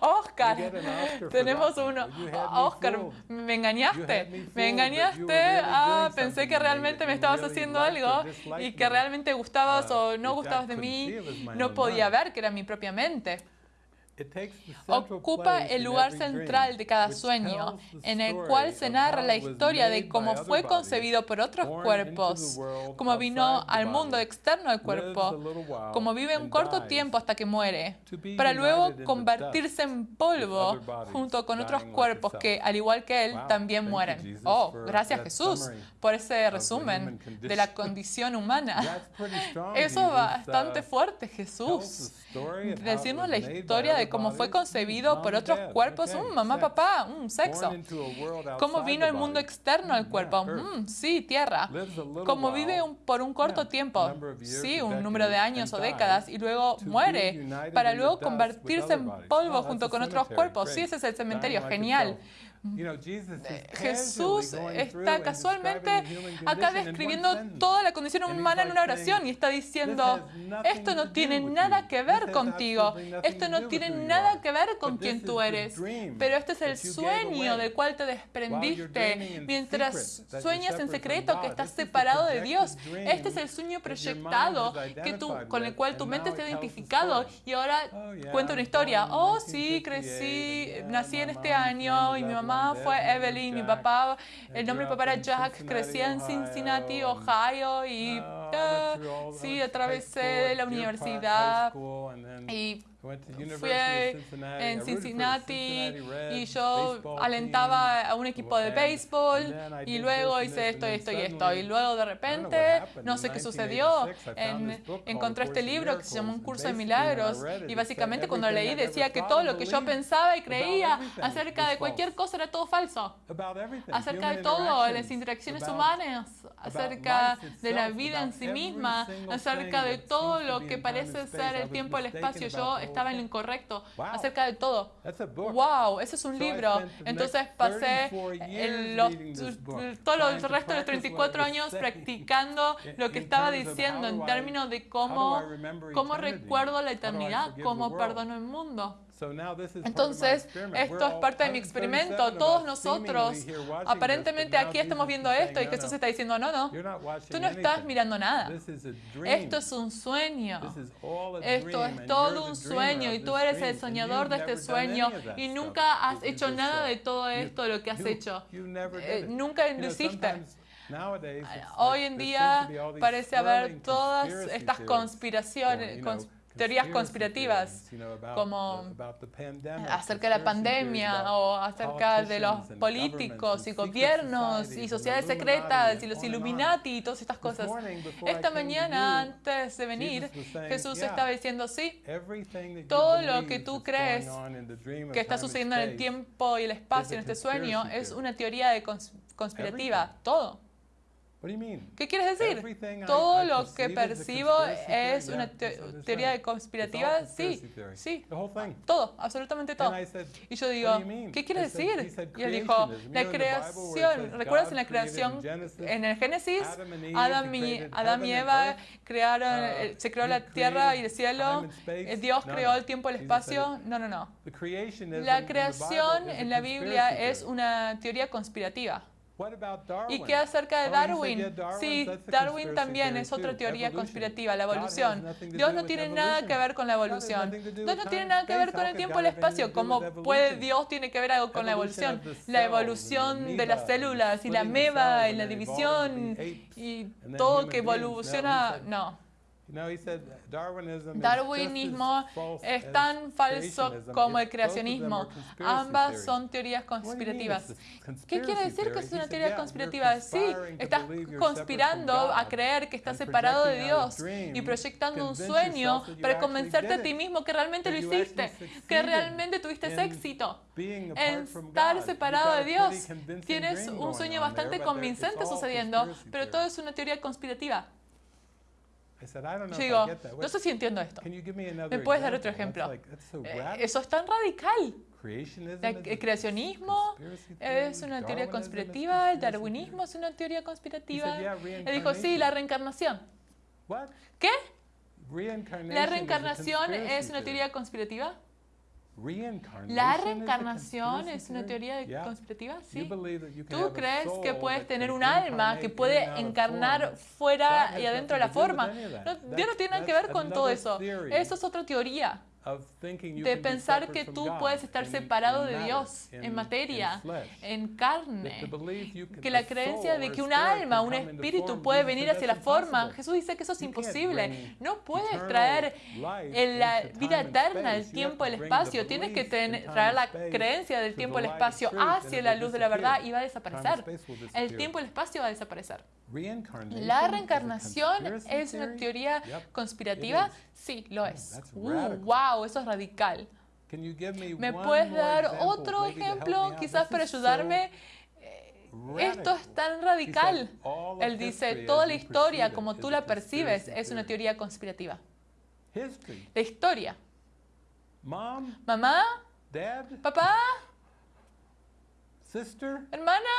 Speaker 1: Oscar. Tenemos uno. Oscar, me engañaste. Me engañaste. Ah, pensé que realmente me estabas haciendo algo y que realmente gustabas o no gustabas de mí. No podía ver que era mi propia mente ocupa el lugar central de cada sueño, en el cual se narra la historia de cómo fue concebido por otros cuerpos, cómo vino al mundo externo del cuerpo, cómo vive un corto tiempo hasta que muere, para luego convertirse en polvo junto con otros cuerpos que, al igual que él, también mueren. Oh, gracias Jesús por ese resumen de la condición humana. Eso es bastante uh, fuerte, Jesús. Decirnos la historia de cómo fue concebido por otros cuerpos, un mamá, papá, un sexo. Cómo vino el mundo externo al cuerpo, mm, sí, tierra. Cómo vive por un corto tiempo, sí, un número de años o décadas, y luego muere para luego convertirse en polvo junto con otros cuerpos. Sí, ese es el cementerio, genial Jesús está casualmente acá describiendo toda la condición humana en una oración y está diciendo, esto no tiene nada que ver contigo, esto no tiene nada que ver con quien tú eres, pero este es el sueño del cual te desprendiste mientras sueñas en secreto que estás separado de Dios. Este es el sueño proyectado que tú, con el cual tu mente está identificado y ahora oh, cuenta una historia. Oh, sí, crecí, nací en este año y mi mamá fue Evelyn, mi papá, el nombre de mi papá era Jack, crecí en Cincinnati, Ohio y uh, sí, atravesé la universidad. y Fui en Cincinnati y yo alentaba a un equipo de béisbol y luego hice esto, esto y esto. Y luego de repente, no sé qué sucedió, encontré este libro que se llama Un curso de milagros y básicamente cuando lo leí decía que todo lo que yo pensaba y creía acerca de cualquier cosa era todo falso. Acerca de todo, las interacciones humanas, acerca de la vida en sí misma, acerca de todo lo que parece ser el tiempo y el espacio. Yo estaba en lo incorrecto acerca de todo. ¡Wow! Ese es un libro. Entonces pasé los, todo el resto de los 34 años practicando lo que estaba diciendo en términos de cómo, cómo recuerdo la eternidad, cómo perdono el mundo. Entonces, esto es parte de mi experimento. Todos nosotros, aparentemente aquí estamos viendo esto y Jesús está diciendo, no, no, tú no estás mirando nada. Esto es un sueño. Esto es todo un sueño y tú eres el soñador de este sueño y nunca has hecho nada de todo esto, de lo que has hecho. Eh, nunca lo hiciste. Hoy en día parece haber todas estas conspiraciones, teorías conspirativas como acerca de la pandemia o acerca de los políticos y gobiernos y sociedades secretas y los Illuminati y todas estas cosas. Esta mañana, antes de venir, Jesús estaba diciendo, sí, todo lo que tú crees que está sucediendo en el tiempo y el espacio en este sueño es una teoría de conspirativa, todo. ¿Qué quieres decir? Todo lo que percibo es una teoría de conspirativa. Sí, sí, todo, absolutamente todo. Y yo digo, ¿qué quieres decir? Y él dijo, la creación, ¿recuerdas en la creación, en el Génesis, Adam y, Adam y Eva crearon, uh, se creó la tierra y el cielo, eh, Dios creó el tiempo y el espacio? No, no, no. La creación en la Biblia es una teoría conspirativa. ¿Y qué acerca de oh, Darwin? Sí, Darwin también es otra teoría conspirativa, la evolución. Dios no tiene nada que ver con la evolución. Dios no tiene nada que ver con el tiempo y el espacio. ¿Cómo puede Dios tiene que ver algo con la evolución? La evolución de las células y la meba y la división y todo que evoluciona, no. Darwinismo es tan falso como el creacionismo. Ambas son teorías conspirativas. ¿Qué quiere decir que es una teoría conspirativa? Sí, estás conspirando a creer que estás separado de Dios y proyectando un sueño para convencerte a ti mismo que realmente lo hiciste, que realmente tuviste éxito. En estar separado de Dios, tienes un sueño bastante convincente sucediendo, pero todo es una teoría conspirativa. Yo digo, no sé si entiendo esto. ¿Me puedes dar otro ejemplo? Eh, eso es tan radical. El creacionismo es una teoría conspirativa, el darwinismo es una teoría conspirativa. Él dijo, sí, la reencarnación. ¿Qué? ¿La reencarnación es una teoría conspirativa? ¿La reencarnación es una teoría conspirativa? Sí. ¿Tú crees que puedes tener un alma que puede encarnar fuera y adentro de la forma? Dios no tiene nada que ver con todo eso. Eso es otra teoría de pensar que tú puedes estar separado de Dios en materia, en carne, que la creencia de que un alma, un espíritu puede venir hacia la forma, Jesús dice que eso es imposible. No puedes traer la vida eterna, el tiempo, el espacio, tienes que traer la creencia del tiempo, el espacio hacia la luz de la verdad y va a desaparecer. El tiempo el espacio va a desaparecer. ¿La reencarnación es una teoría conspirativa? Sí, lo es. ¡Wow! Eso es radical. ¿Me puedes dar otro ejemplo, quizás para ayudarme? Esto es tan radical. Él dice, toda la historia como tú la percibes es una teoría conspirativa. La historia. Mamá, papá, Hermana,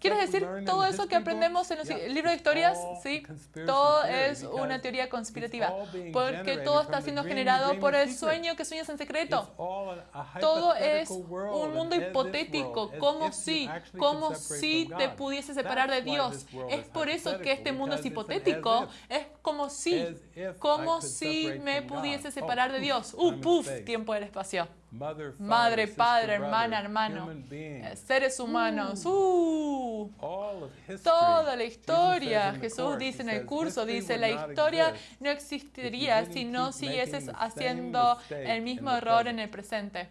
Speaker 1: ¿Quieres decir todo eso que aprendemos en el libro de historias? Sí, todo es una teoría conspirativa, porque todo está siendo generado por el sueño que sueñas en secreto. Todo es un mundo hipotético, como si, como si te pudiese separar de Dios. Es por eso que este mundo es hipotético, es como si, como si me pudiese separar de Dios. Uh, puf, tiempo del espacio. Madre, padre, hermana, hermano, eh, seres humanos. Uh, toda la historia, Jesús dice en el curso, dice, la historia no existiría si no siguieses haciendo el mismo error en el presente.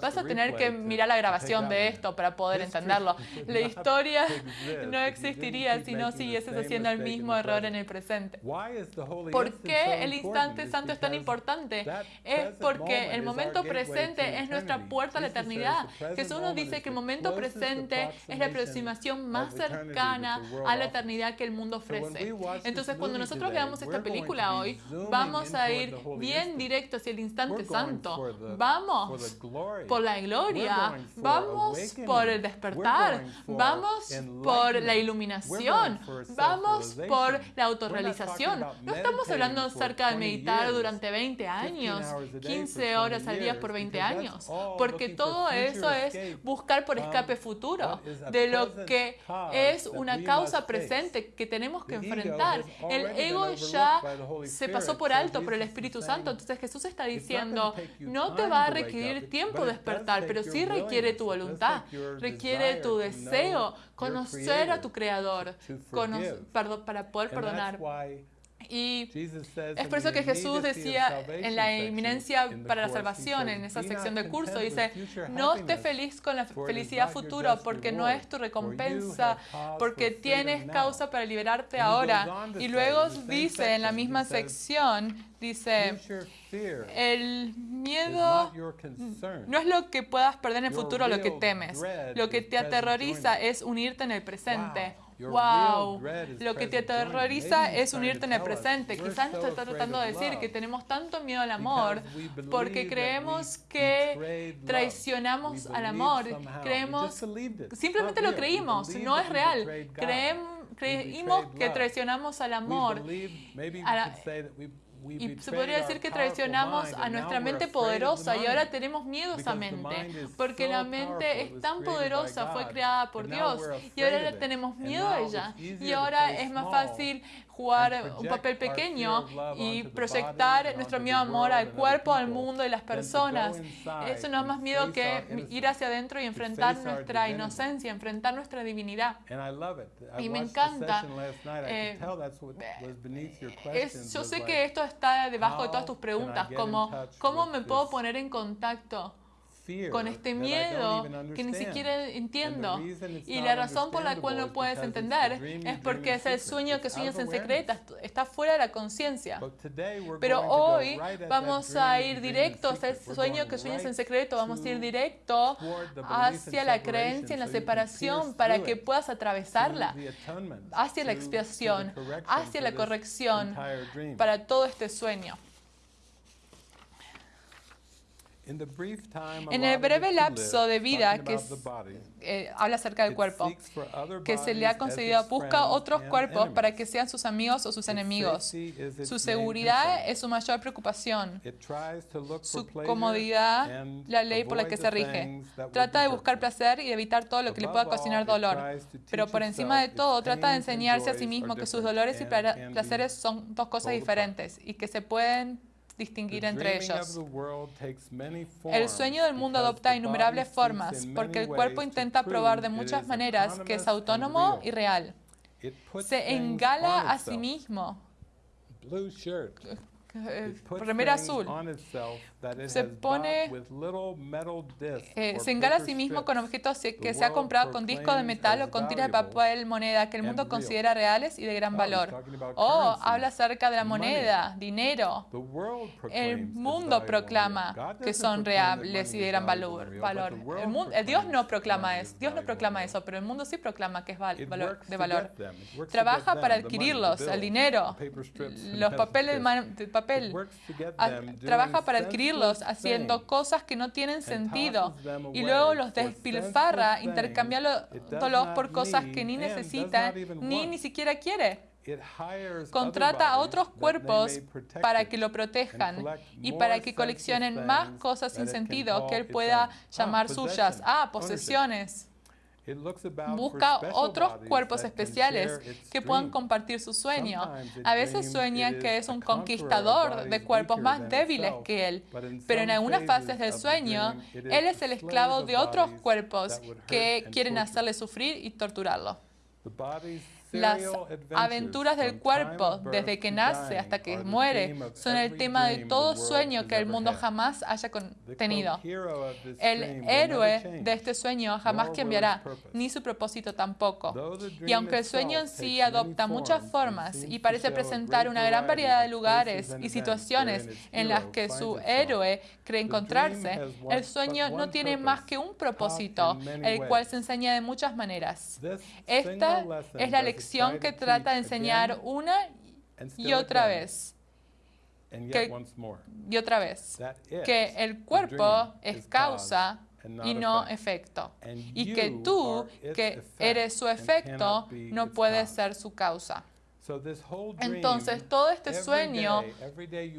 Speaker 1: Vas a tener que mirar la grabación de esto para poder entenderlo. La historia no existiría si no siguieses haciendo el mismo error en el presente. ¿Por qué el instante santo es tan importante? Es porque el momento presente es nuestra puerta a la eternidad. Jesús nos dice que el momento presente es la aproximación más cercana a la eternidad que el mundo ofrece. Entonces, cuando nosotros veamos esta película hoy, vamos a ir bien directo hacia el instante santo. Vamos por la gloria, vamos por el despertar, vamos por la iluminación, vamos por la autorrealización. No estamos hablando acerca de meditar durante 20 años, 15 horas al día por 20 años, porque todo eso es buscar por escape futuro de lo que es una causa presente que tenemos que enfrentar. El ego ya se pasó por alto por el Espíritu Santo, entonces Jesús está diciendo, no te va a requerir tiempo despertar, pero sí requiere tu voluntad, requiere tu deseo, conocer a tu Creador, para poder perdonar. Y es por eso que Jesús decía en la inminencia para la salvación, en esa sección del curso, dice, no estés feliz con la felicidad futura porque no es tu recompensa, porque tienes causa para liberarte ahora. Y luego dice en la misma sección, dice, el miedo no es lo que puedas perder en el futuro, lo que temes. Lo que te aterroriza es unirte en el presente. Wow, lo que te aterroriza es unirte en el presente. Quizás nos está tratando de decir que tenemos tanto miedo al amor porque creemos que traicionamos al amor. Creemos, simplemente lo creímos, no es real. Creímos que traicionamos al amor. Y se podría decir que traicionamos a nuestra mente poderosa y ahora tenemos miedo a esa mente, porque la mente es tan poderosa, fue creada por Dios y ahora tenemos miedo a ella. Y ahora es más fácil jugar un papel pequeño y proyectar nuestro miedo amor al cuerpo, al mundo y las personas. Eso no es más miedo que ir hacia adentro y enfrentar nuestra inocencia, enfrentar nuestra divinidad. Y me encanta. Eh, yo sé que esto está debajo de todas tus preguntas, como ¿cómo me puedo poner en contacto? Con este miedo que ni siquiera entiendo. Y la razón por la cual no puedes entender es porque es el sueño que sueñas en secreto, está fuera de la conciencia. Pero hoy vamos a ir directo a ese sueño que sueñas en secreto, vamos a ir directo hacia la creencia en la separación para que puedas atravesarla, hacia la expiación, hacia la corrección para todo este sueño. En el breve lapso de vida que eh, habla acerca del cuerpo, que se le ha concedido, busca otros cuerpos para que sean sus amigos o sus enemigos. Su seguridad es su mayor preocupación. Su comodidad, la ley por la que se rige. Trata de buscar placer y evitar todo lo que le pueda ocasionar dolor. Pero por encima de todo, trata de enseñarse a sí mismo que sus dolores y placeres son dos cosas diferentes y que se pueden distinguir entre ellos. El sueño del mundo adopta innumerables formas porque el cuerpo intenta probar de muchas maneras que es autónomo y real. Se engala a sí mismo. Remera azul, se pone, eh, se engala a sí mismo con objetos que se ha comprado con discos de metal o con tiras de papel moneda que el mundo considera reales y de gran valor. Oh, habla acerca de la moneda, dinero. El mundo proclama que son reales y de gran valor. valor. El mundo, Dios no proclama eso, Dios no proclama eso, pero el mundo sí proclama que es valor, de valor. Trabaja para adquirirlos, el dinero, los papeles, papel. trabaja para haciendo cosas que no tienen sentido. y luego los despilfarra intercambiándolos por cosas que ni necesita ni ni siquiera quiere. Contrata a otros cuerpos para que lo protejan y para que coleccionen más cosas sin sentido que él pueda llamar suyas. Ah, posesiones. Busca otros cuerpos especiales que puedan compartir su sueño. A veces sueña que es un conquistador de cuerpos más débiles que él, pero en algunas fases del sueño, él es el esclavo de otros cuerpos que quieren hacerle sufrir y torturarlo. Las aventuras del cuerpo, desde que nace hasta que muere, son el tema de todo sueño que el mundo jamás haya tenido. El héroe de este sueño jamás cambiará, ni su propósito tampoco. Y aunque el sueño en sí adopta muchas formas y parece presentar una gran variedad de lugares y situaciones en las que su héroe cree encontrarse, el sueño no tiene más que un propósito, el cual se enseña de muchas maneras. Esta es la lección que trata de enseñar una y otra vez. y otra vez. Que el cuerpo es causa y no efecto. Y que tú, que eres su efecto, no puedes ser su causa. Entonces, todo este sueño,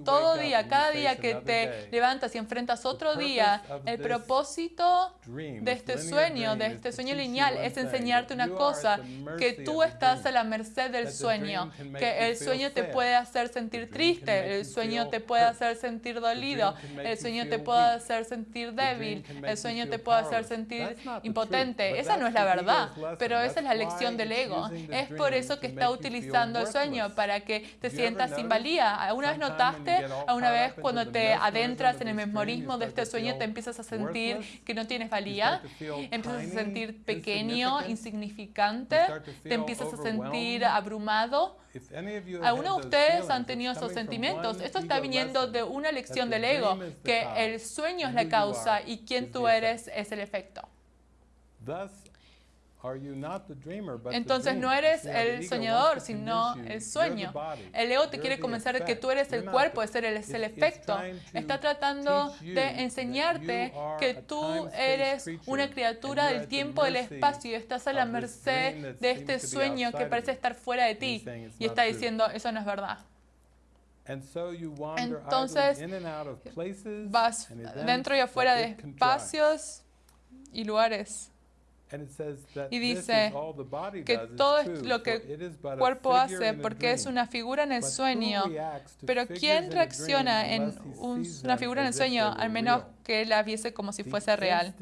Speaker 1: todo día, cada día que te levantas y enfrentas otro día, el propósito de este sueño, de este sueño lineal, es enseñarte una cosa, que tú estás a la merced del sueño, que el sueño te puede hacer sentir triste, el sueño te puede hacer sentir dolido, el sueño te puede hacer sentir débil, el sueño te puede hacer sentir impotente. Esa no es la verdad, pero esa es la lección del ego. Es por eso que está utilizando el sueño para que te sientas sin valía. ¿Alguna vez notaste? ¿Alguna vez cuando te adentras en el memorismo de este sueño te empiezas a sentir que no tienes valía? Empiezas a sentir pequeño, insignificante, te empiezas a sentir abrumado. ¿Algunos de ustedes han tenido esos sentimientos? Esto está viniendo de una lección del ego, que el sueño es la causa y quien tú eres es el efecto. Entonces no eres el soñador, sino el sueño. El ego te quiere convencer de que tú eres el cuerpo, es el, es el efecto. Está tratando de enseñarte que tú eres una criatura del tiempo, del espacio y estás a la merced de este sueño que parece estar fuera de ti. Y está diciendo, eso no es verdad. Entonces vas dentro y afuera de espacios y lugares. Y dice que todo lo que el cuerpo hace porque es una figura en el sueño, pero ¿quién reacciona en una figura en el sueño al menos que la viese como si fuese real?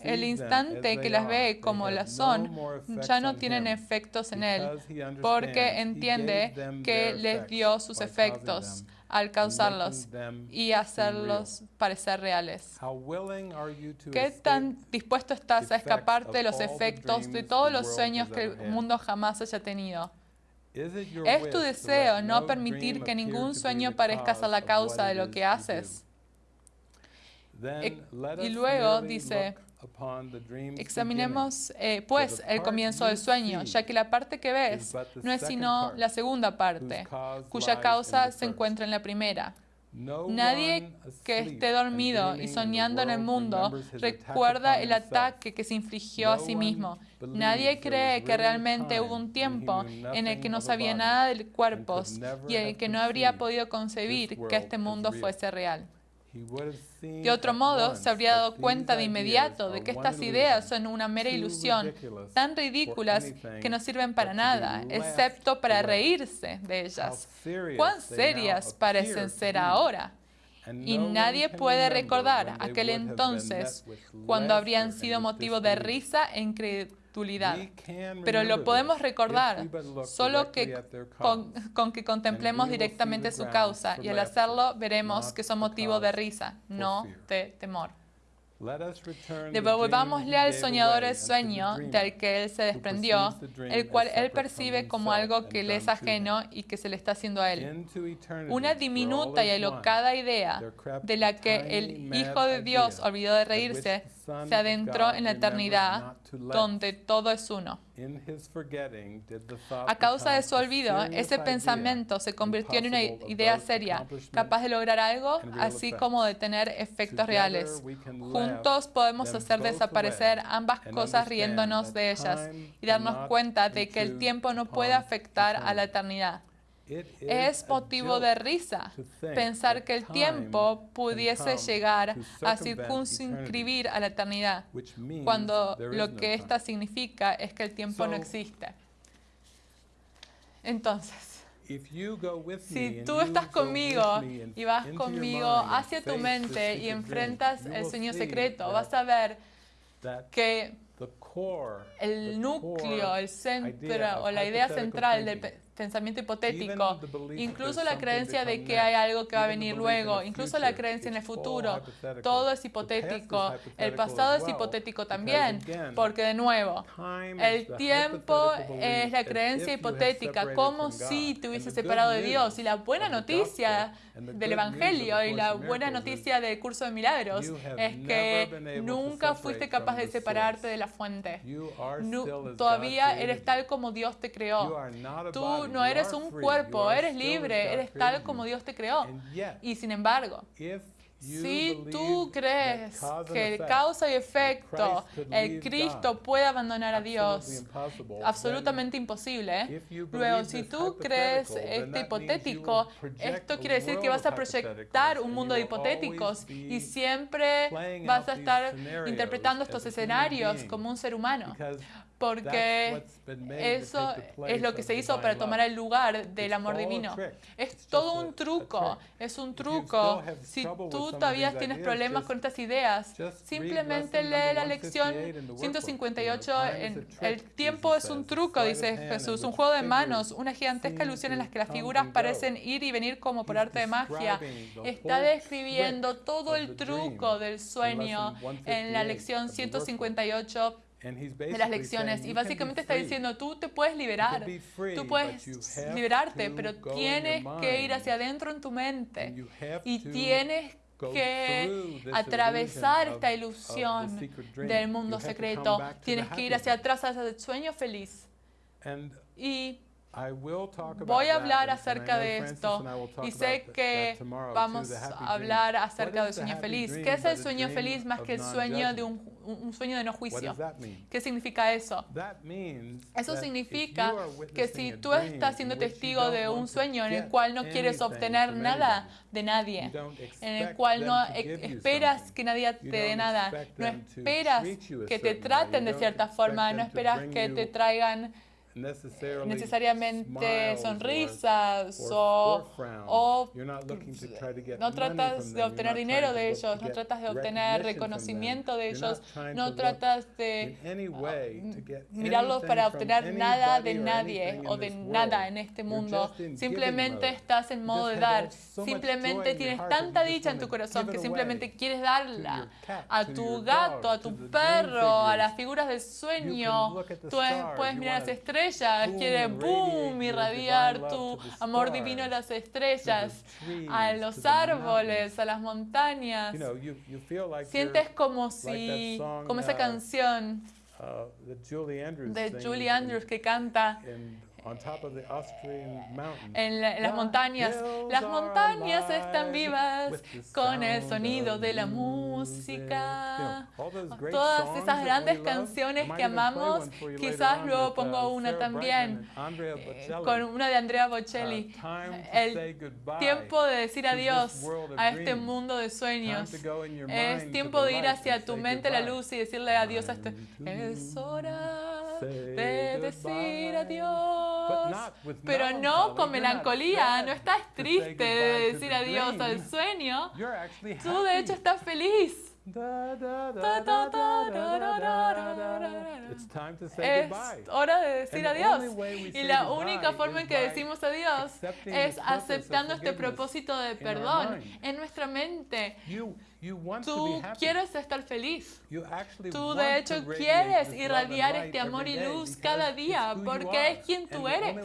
Speaker 1: El instante que las ve como las son ya no tienen efectos en él porque entiende que les dio sus efectos al causarlos y hacerlos parecer reales. ¿Qué tan dispuesto estás a escaparte de los efectos de todos los sueños que el mundo jamás haya tenido? ¿Es tu deseo no permitir que ningún sueño parezca ser la causa de lo que haces? Y luego dice, Examinemos eh, pues el comienzo del sueño, ya que la parte que ves no es sino la segunda parte, cuya causa se encuentra en la primera. Nadie que esté dormido y soñando en el mundo recuerda el ataque que se infligió a sí mismo. Nadie cree que realmente hubo un tiempo en el que no sabía nada de cuerpos y en el que no habría podido concebir que este mundo fuese real. De otro modo, se habría dado cuenta de inmediato de que estas ideas son una mera ilusión, tan ridículas que no sirven para nada, excepto para reírse de ellas. ¿Cuán serias parecen ser ahora? Y nadie puede recordar aquel entonces cuando habrían sido motivo de risa e pero lo podemos recordar solo que con, que contemplemos directamente su causa y al hacerlo veremos que son motivo de risa, no de temor. Devolvámosle al soñador el sueño del que él se desprendió, el cual él percibe como algo que le es ajeno y que se le está haciendo a él. Una diminuta y alocada idea de la que el Hijo de Dios olvidó de reírse se adentró en la eternidad, donde todo es uno. A causa de su olvido, ese pensamiento se convirtió en una idea seria, capaz de lograr algo, así como de tener efectos reales. Juntos podemos hacer desaparecer ambas cosas riéndonos de ellas y darnos cuenta de que el tiempo no puede afectar a la eternidad. Es motivo de risa pensar que el tiempo pudiese llegar a circunscribir a la eternidad, cuando lo que ésta significa es que el tiempo no existe. Entonces, si tú estás conmigo y vas conmigo hacia tu mente y enfrentas el sueño secreto, vas a ver que el núcleo, el centro o la idea central del pensamiento hipotético, incluso la creencia de que hay algo que va a venir luego, incluso la creencia en el futuro, todo es hipotético. El pasado es hipotético también, porque de nuevo, el tiempo es la creencia hipotética, como si te hubiese separado de Dios. Y la buena noticia del Evangelio y la buena noticia del curso de milagros es que nunca fuiste capaz de separarte de la fuente. todavía eres tal como Dios te creó. Tú no eres un cuerpo, eres libre, eres tal como Dios te creó. Y sin embargo, si tú crees que causa y efecto, el Cristo puede abandonar a Dios, absolutamente imposible. Luego, si tú crees este hipotético, esto quiere decir que vas a proyectar un mundo de hipotéticos y siempre vas a estar interpretando estos escenarios como un ser humano porque eso es lo que se hizo para tomar el lugar del amor divino. Es todo un truco, es un truco. Si tú todavía tienes problemas con estas ideas, simplemente lee la lección 158. el tiempo es un truco, dice Jesús, un juego de manos, una gigantesca ilusión en la que las figuras parecen ir y venir como por arte de magia. Está describiendo todo el truco del sueño en la lección 158 de las lecciones. Y básicamente está diciendo, tú te puedes liberar, tú puedes liberarte, pero tienes que ir hacia adentro en tu mente y tienes que atravesar esta ilusión del mundo secreto. Tienes que ir hacia atrás, hacia el sueño feliz. Y Voy a hablar acerca de esto y sé que vamos a hablar acerca del sueño feliz. ¿Qué es el sueño feliz más que el sueño de un, sueño de no juicio? ¿Qué significa eso? Eso significa que si tú estás siendo testigo de un sueño en el cual no quieres obtener nada de nadie, en el cual no esperas que nadie te dé nada, no esperas que te traten de cierta forma, no esperas que te traigan necesariamente sonrisas o, no tratas de obtener dinero de ellos, no tratas de obtener reconocimiento de ellos, no tratas de mirarlos para obtener nada de nadie o de nada en este mundo. Simplemente estás en modo de dar. Simplemente tienes tanta dicha en tu corazón que simplemente quieres darla a tu gato, a tu perro, a las figuras del sueño. Tú puedes mirar las estrellas quiere boom, irradiar tu amor divino a las estrellas, a los árboles, a las montañas. Sientes como si, como esa uh, canción uh, de Julie Andrews que canta en, las montañas. Las montañas están vivas con el sonido de la música. Todas esas grandes canciones que amamos, quizás luego pongo una también, eh, con una de Andrea Bocelli. El tiempo de decir adiós a este mundo de sueños. Es tiempo de ir hacia tu mente la luz y decirle adiós a este. Es hora de decir adiós. Pero no con melancolía, no estás triste de decir adiós al sueño. Tú de hecho estás feliz. Es hora de decir adiós. Y la única forma en que decimos adiós es aceptando este propósito de perdón en nuestra mente. Tú quieres estar feliz. Tú de hecho quieres irradiar este amor y luz cada día porque es quien tú eres.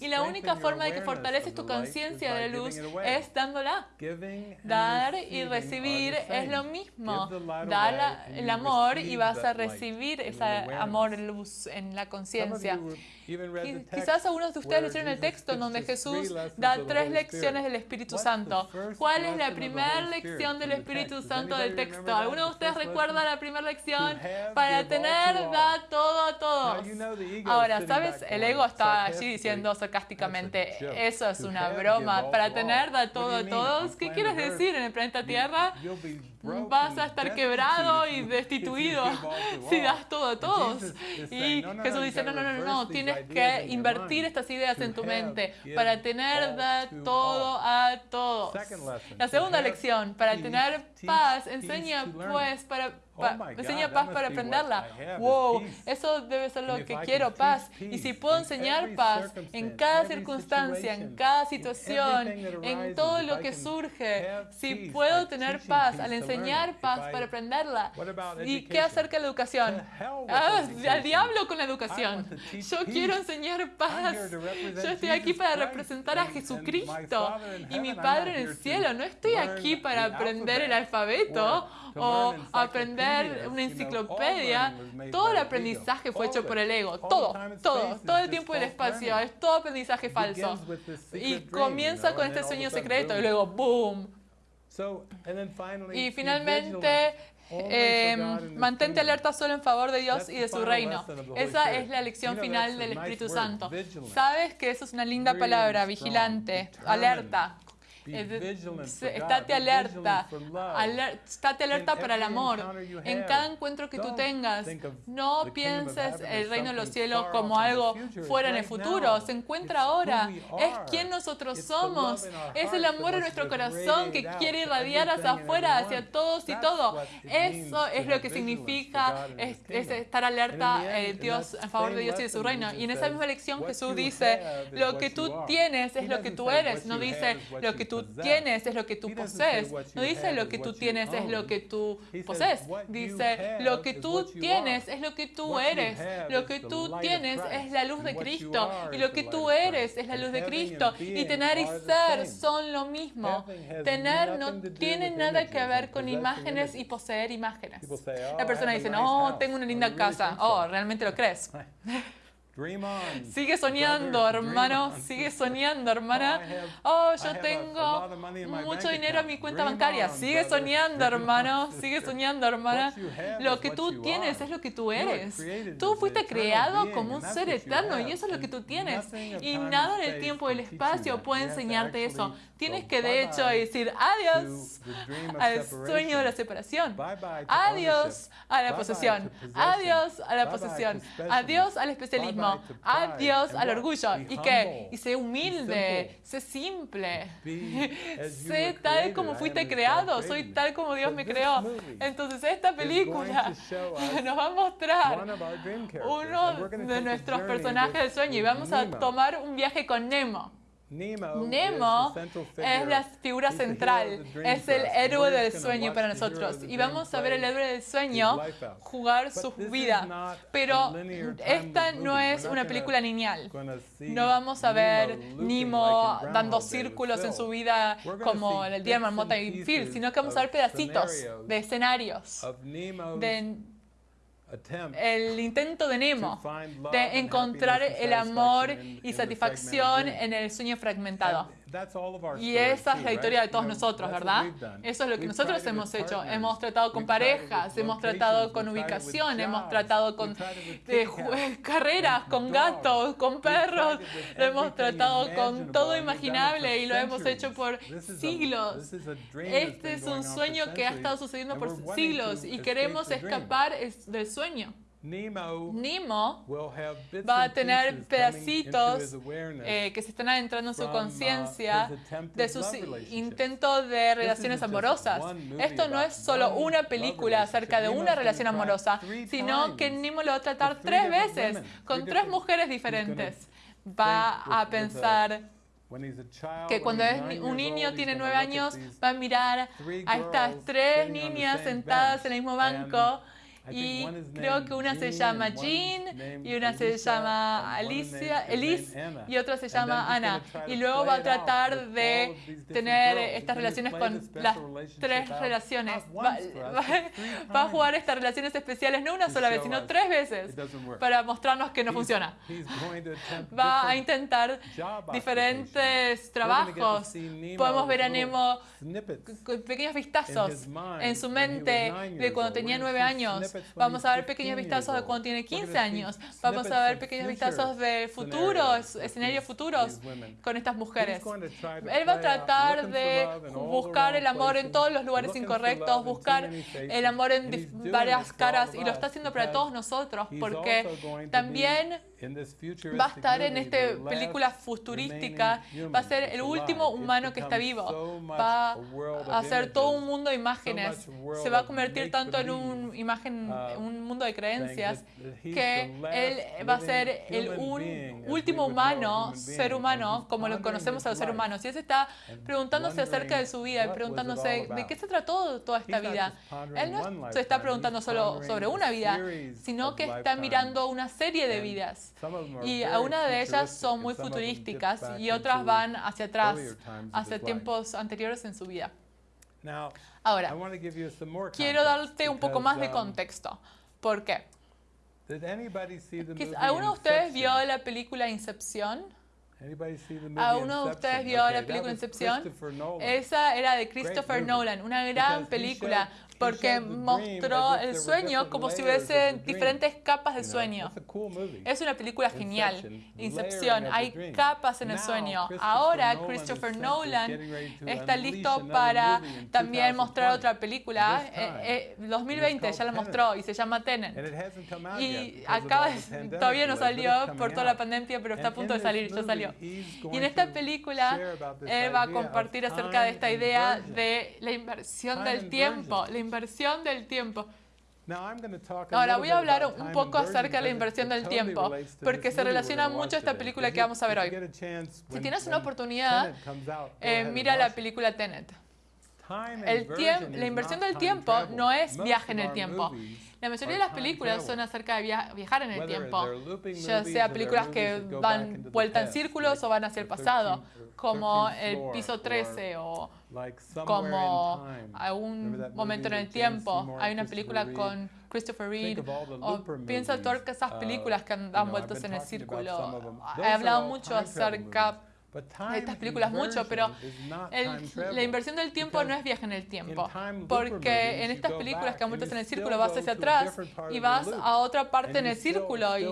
Speaker 1: Y la única forma de que fortaleces tu conciencia de luz es dándola. Dar y recibir es lo mismo. Dar el amor y vas a recibir ese amor, luz en la conciencia. Quizás algunos de ustedes leyeron el texto donde Jesús da tres lecciones del Espíritu Santo. ¿Cuál es la primera lección del Espíritu Santo del texto? ¿Alguno de ustedes recuerda la primera lección? Para tener, da todo a todos. Ahora, ¿sabes? El ego está allí diciendo sarcásticamente, eso es una broma. Para tener, da todo a todos. ¿Qué quieres decir en el planeta Tierra? Vas a estar quebrado y destituido. si das todo a todos. Y Jesús dice, no, no, no, no, tienes que invertir estas ideas en tu mente para tener todo a todos. La segunda lección, para tener paz, enseña pues para Oh enseña paz para aprenderla. Wow, eso debe ser lo que quiero, paz. Y si puedo enseñar paz en cada circunstancia, en cada situación, en todo lo que surge, si puedo tener paz al enseñar paz para aprenderla. ¿Y qué acerca de la educación? Ah, al diablo con la educación. Yo quiero enseñar paz. Yo estoy aquí para representar a Jesucristo y mi Padre en el cielo. No estoy aquí para aprender el alfabeto o aprender una enciclopedia, todo el aprendizaje fue hecho por el ego, todo, todo, todo el tiempo y el espacio, es todo aprendizaje falso. Y comienza con este sueño secreto y luego ¡boom! Y finalmente em, mantente alerta solo en favor de Dios y de su reino. Esa es la lección final del Espíritu Santo. Sabes que eso es una linda palabra, vigilante, alerta, Estate alerta, estate alerta para el amor. En cada encuentro que tú tengas, no pienses el reino de los cielos como algo fuera en el futuro. Se encuentra ahora. Es quien nosotros somos. Es el amor en nuestro corazón que quiere irradiar hacia afuera, hacia todos y todo. Eso es lo que significa es, estar alerta eh, Dios en favor de Dios y de su reino. Y en esa misma lección Jesús dice, lo que tú tienes es lo que tú eres. No dice lo que tú tienes es lo que tú posees. No dice lo que tú tienes es lo que tú posees. Dice lo que tú tienes es lo que tú eres. Lo que tú tienes es la luz de Cristo. Y lo que tú eres es la luz de Cristo. Y tener y ser son lo mismo. Tener no tiene nada que ver con imágenes y poseer imágenes. La persona dice, no, tengo una linda casa. Oh, ¿realmente lo crees? Sigue soñando, hermano. Sigue soñando, hermana. Oh, yo tengo mucho dinero en mi cuenta bancaria. Sigue soñando, hermano. Sigue soñando, hermana. Lo que tú tienes es lo que tú eres. Tú fuiste creado como un ser eterno y eso es lo que tú tienes. Y nada en el tiempo y el espacio puede enseñarte eso. Tienes que de hecho decir adiós al sueño de la separación. Adiós a la posesión. Adiós a la posesión. Adiós al especialismo. Adiós al orgullo. ¿Y qué? Y sé humilde, sé simple, sé tal como fuiste creado, soy tal como Dios me creó. Entonces esta película nos va a mostrar uno de nuestros personajes del sueño y vamos a tomar un viaje con Nemo. Nemo es la figura central, es el héroe del sueño para nosotros. Y vamos a ver el héroe del sueño jugar su vida. Pero esta no es una película lineal. No vamos a ver Nemo dando círculos en su vida como el día de Marmota y Phil, sino que vamos a ver pedacitos de escenarios de el intento de Nemo de encontrar el amor y satisfacción en el sueño fragmentado. Y esa es la historia de todos nosotros, ¿verdad? Eso es lo que nosotros hemos hecho. Hemos tratado con parejas, hemos tratado con ubicación, hemos tratado con carreras, con gatos, con perros, lo hemos tratado con todo imaginable. Y lo hemos hecho por siglos. Este es un sueño que ha estado sucediendo por siglos y queremos escapar del sueño. Nemo va a tener pedacitos eh, que se están adentrando en su uh, conciencia de sus intentos de relaciones amorosas. Esto no es solo una película acerca de una relación amorosa, sino que Nemo lo va a tratar tres veces con tres mujeres diferentes. Va a pensar que cuando es un niño tiene nueve años va a mirar a estas tres niñas sentadas en el mismo banco y creo que una se llama Jean y una se llama Alicia, Elise y otra se llama Ana. Y luego va a tratar de tener estas relaciones con las tres relaciones. Va, a jugar estas relaciones especiales no una sola vez, sino tres veces para mostrarnos que no funciona. Va a intentar diferentes trabajos. Podemos ver a Nemo pequeños vistazos en su mente de cuando tenía nueve años Vamos a ver pequeños vistazos de cuando tiene 15 años. Vamos a ver pequeños vistazos de futuros, escenarios futuros con estas mujeres. Él va a tratar de buscar el amor en todos los lugares incorrectos, buscar el amor en varias caras y lo está haciendo para todos nosotros porque también va a estar en esta película futurística, va a ser el último humano que está vivo, va a hacer todo un mundo de imágenes, se va a convertir tanto en un, imagen, uh, un mundo de creencias que él va a ser el último humano, ser humano, como lo conocemos a los seres humanos. Y él se está preguntándose acerca de su vida y preguntándose de qué se trató toda esta vida. Él no se está preguntando solo sobre una vida, sino que está mirando una serie de vidas. Y una de ellas son muy futurísticas y otras van hacia atrás, hacia tiempos anteriores en su vida. Ahora, quiero darte un poco más de um, contexto. ¿Por qué? ¿Alguno de ustedes vio la película Incepción? ¿Alguno de ustedes vio la película Incepción? Esa era de Christopher Nolan, una gran película porque mostró el sueño como si hubiese diferentes capas del sueño. Es una película genial, Incepción, hay capas en el sueño. Ahora Christopher Nolan está listo para también mostrar otra película. 2020 eh, eh, ya la mostró y se llama Tenet. Y acaba, todavía no salió por toda la pandemia, pero está a punto de salir, ya salió. Y en esta película él va a compartir acerca de esta idea de la inversión del tiempo, inversión del tiempo. Ahora voy a hablar un poco acerca de la inversión del tiempo, porque se relaciona mucho a esta película que vamos a ver hoy. Si tienes una oportunidad, eh, mira la película Tenet. El la inversión del tiempo no es viaje en el tiempo. La mayoría de las películas son acerca de viajar en el tiempo, ya sea películas que van vuelta en círculos o van hacia el pasado, como El piso 13 o como algún momento en el tiempo. Hay una película con Christopher Reed o piensa todas esas uh, películas que han vueltas en el círculo. He hablado mucho acerca estas películas mucho, pero la inversión del tiempo no es viaje en el tiempo, porque en estas películas que han vuelto en el círculo vas hacia atrás y vas a otra parte en el círculo y,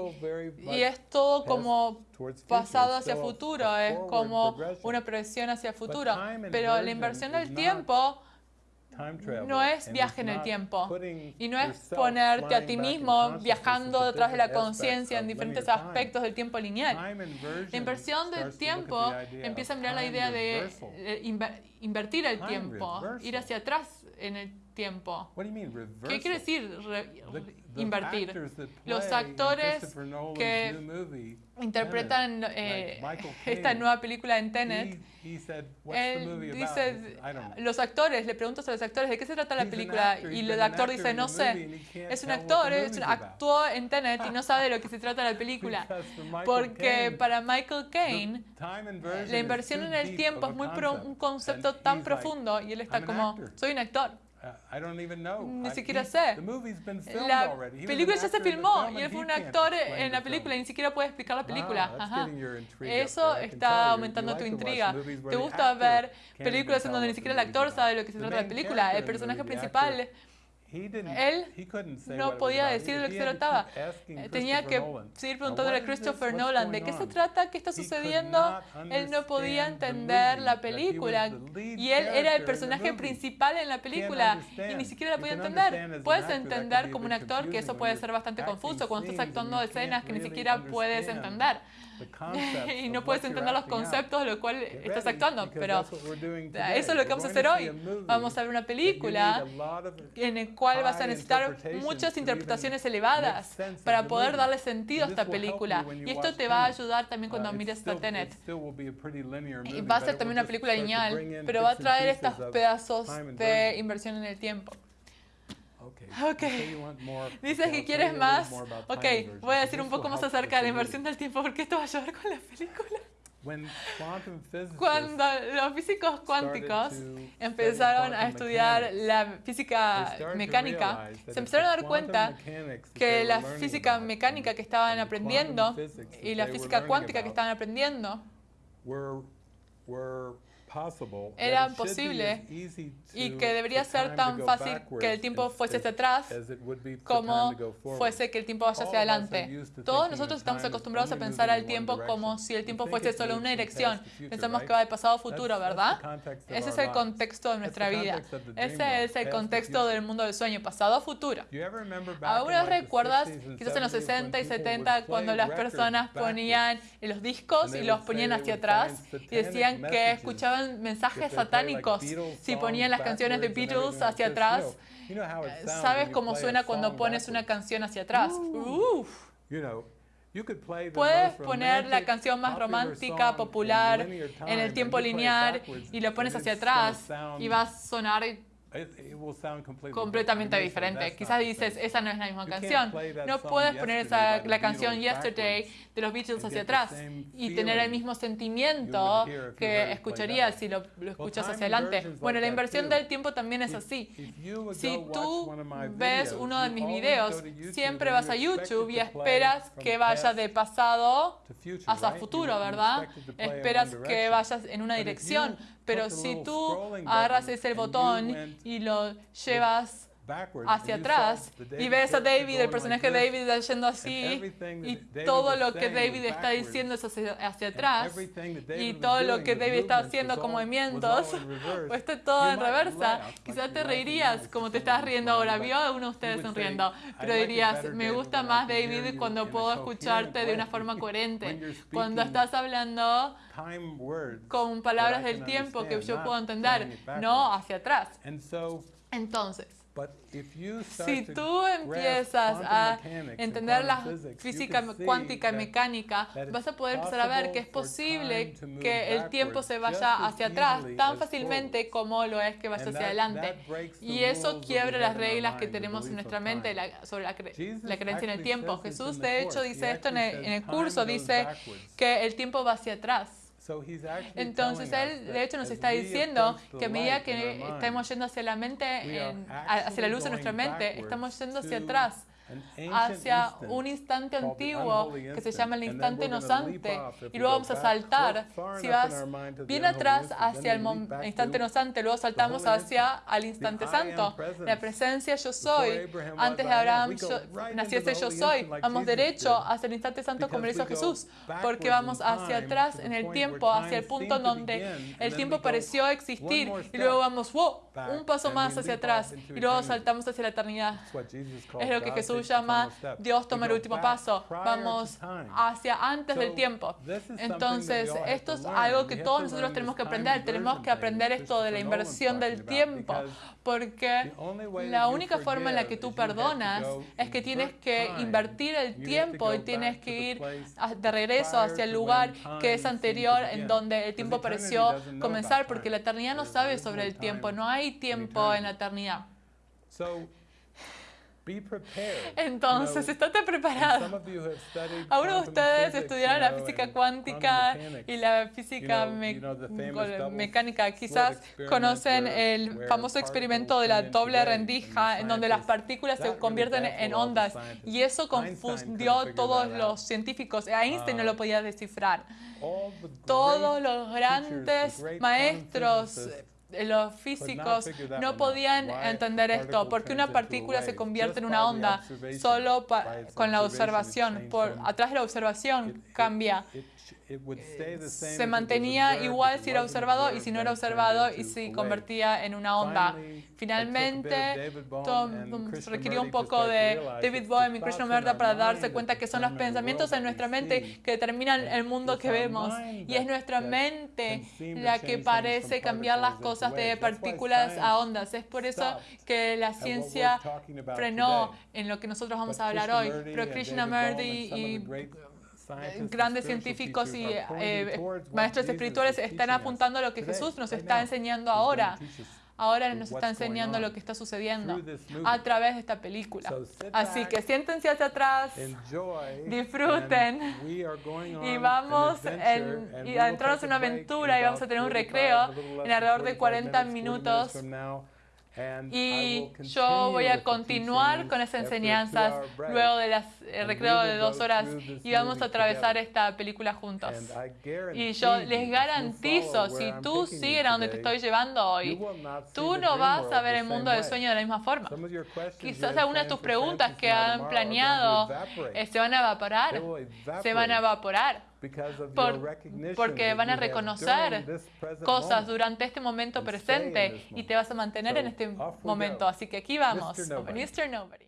Speaker 1: y es todo como pasado hacia futuro, es como una progresión hacia futuro, pero la inversión del tiempo no es viaje en el tiempo y no es ponerte a ti mismo viajando detrás de la conciencia en diferentes aspectos del tiempo lineal. La inversión del tiempo empieza a mirar la idea de invertir el tiempo, ir hacia atrás en el tiempo. ¿Qué quiere decir invertir? Los actores que interpretan eh, esta nueva película en Tenet, él dice, los actores, le preguntas a los actores, ¿de qué se trata la película? Y el actor dice, no sé, es un actor, es actuó en Tenet y no sabe de lo que se trata la película. Porque para Michael Caine, la inversión en el tiempo es muy un concepto tan profundo y él está como, soy un actor. Ni siquiera sé. La película ya se filmó y él fue un actor en la película y ni siquiera puede explicar la película. Eso está aumentando tu intriga. ¿Te gusta ver películas en donde ni siquiera el actor sabe lo que se trata la película? El personaje principal él no podía decir de lo que se trataba. Tenía que seguir preguntándole a Christopher Nolan de qué se trata, qué está sucediendo. Él no podía entender la película. y él era el personaje principal en la película y ni siquiera la podía entender. Puedes entender como un actor que eso puede ser bastante confuso cuando estás actuando escenas que ni siquiera puedes entender. y no puedes entender los conceptos de lo cual estás actuando, pero eso es lo que vamos a hacer hoy. Vamos a ver una película en cual vas a necesitar muchas interpretaciones elevadas para poder darle sentido a esta película. Y esto te va a ayudar también cuando uh, mires esta Tenet. Y va a ser también una película lineal, pero va a traer estos pedazos de inversión en el tiempo. Ok. Dices que quieres más. Ok, voy a decir un poco más acerca de la inversión del tiempo porque esto va a ayudar con la película. Cuando los físicos cuánticos empezaron a estudiar la física mecánica, se empezaron a dar cuenta que la física mecánica que estaban aprendiendo y la física cuántica que estaban aprendiendo era posible y que debería ser tan fácil que el tiempo fuese hacia atrás como fuese que el tiempo vaya hacia adelante. Todos nosotros estamos acostumbrados a pensar al tiempo como si el tiempo fuese solo una dirección. Pensamos que va de pasado a futuro, ¿verdad? Ese es el contexto de nuestra vida. Ese es el contexto del mundo del sueño, pasado a futuro. ¿Alguna recuerdas, quizás en los 60 y 70, cuando las personas ponían los discos y los ponían hacia atrás y decían que escuchaban mensajes satánicos si ponían las canciones de Beatles hacia atrás. ¿Sabes cómo suena cuando pones una canción hacia atrás? Puedes poner la canción más romántica, popular, en el tiempo lineal y lo pones hacia atrás y va a sonar completamente diferente. Quizás dices, esa no es la misma canción. No puedes poner esa, la canción Yesterday de los Beatles hacia atrás y tener el mismo sentimiento que escucharías si lo, escuchas hacia adelante. Bueno, la inversión del tiempo también es así. Si tú ves uno de mis videos, siempre vas a YouTube y esperas que vaya de pasado hacia futuro, ¿verdad? Esperas que vayas en una dirección. Pero si tú agarras ese botón y lo llevas hacia atrás y ves a David, el personaje de David yendo así y todo lo que David está diciendo es hacia, atrás y todo lo que David está haciendo con movimientos, pues está todo en reversa. Quizás te reirías como te estás riendo ahora. Vio a uno de ustedes sonriendo, pero dirías, me gusta más David cuando puedo escucharte de una forma coherente. Cuando estás hablando con palabras del tiempo que yo puedo entender, no hacia atrás. Entonces, si tú empiezas a entender la física cuántica y mecánica, vas a poder empezar a ver que es posible que el tiempo se vaya hacia atrás tan fácilmente como lo es que vaya hacia adelante. Y eso quiebra las reglas que tenemos en nuestra mente sobre la, creencia en el tiempo. Jesús, de hecho, dice esto en el curso, dice que el tiempo va hacia atrás. Entonces Él, de hecho, nos está diciendo que a medida que estamos yendo hacia la mente, hacia la luz de nuestra mente, estamos yendo hacia atrás hacia un instante antiguo que se llama el instante nosante y luego vamos a saltar. Si vas bien atrás hacia el instante nosante, luego saltamos hacia el instante santo. La presencia yo soy. Antes de Abraham naciese yo soy. Vamos derecho hacia el instante santo como lo hizo Jesús, porque vamos hacia atrás en el tiempo, hacia el punto donde el tiempo pareció existir y luego vamos, wow, un paso más hacia atrás y luego saltamos hacia la eternidad. Es lo que Jesús llama Dios toma el último paso. Vamos hacia antes del tiempo. Entonces, esto es algo que todos nosotros tenemos que aprender. Tenemos que aprender esto de la inversión del tiempo, porque la única forma en la que tú perdonas es que tienes que invertir el tiempo y tienes que ir de regreso hacia el lugar que es anterior en donde el tiempo pareció comenzar, porque la eternidad no sabe sobre el tiempo, no hay tiempo en la eternidad. Entonces, estate preparado. Algunos de ustedes estudiaron la física cuántica y la física mecánica. Quizás conocen el famoso experimento de la doble rendija, en donde las partículas se convierten en ondas. Y eso confundió a todos los científicos. Einstein no lo podía descifrar. Todos los grandes maestros los físicos no podían entender esto, porque una partícula se convierte en una onda solo con la observación. Por atrás de la observación cambia se mantenía igual si era observado y si no era observado y se convertía en una onda. Finalmente, requirió un poco de David Bohm y Krishnamurti para darse cuenta que son los pensamientos en nuestra mente que determinan el mundo que vemos. Y es nuestra mente la que parece cambiar las cosas de partículas a ondas. Es por eso que la ciencia frenó en lo que nosotros vamos a hablar hoy. Pero Krishnamurti y grandes científicos y eh, maestros espirituales están apuntando a lo que Jesús nos está enseñando ahora. Ahora nos está enseñando lo que está sucediendo a través de esta película. Así que siéntense hacia atrás, disfruten y vamos a entrarnos en una aventura y vamos a tener un recreo en alrededor de 40 minutos y yo voy a continuar con esas enseñanzas luego del recreo de dos horas y vamos a atravesar esta película juntos. Y yo les garantizo, si tú sigues a donde te estoy llevando hoy, tú no vas a ver el mundo del sueño de la misma forma. Quizás algunas de tus preguntas que han planeado eh, se van a evaporar, se van a evaporar porque van a reconocer cosas durante este momento presente y te vas a mantener en este momento. Así que aquí vamos, Mr. Nobody.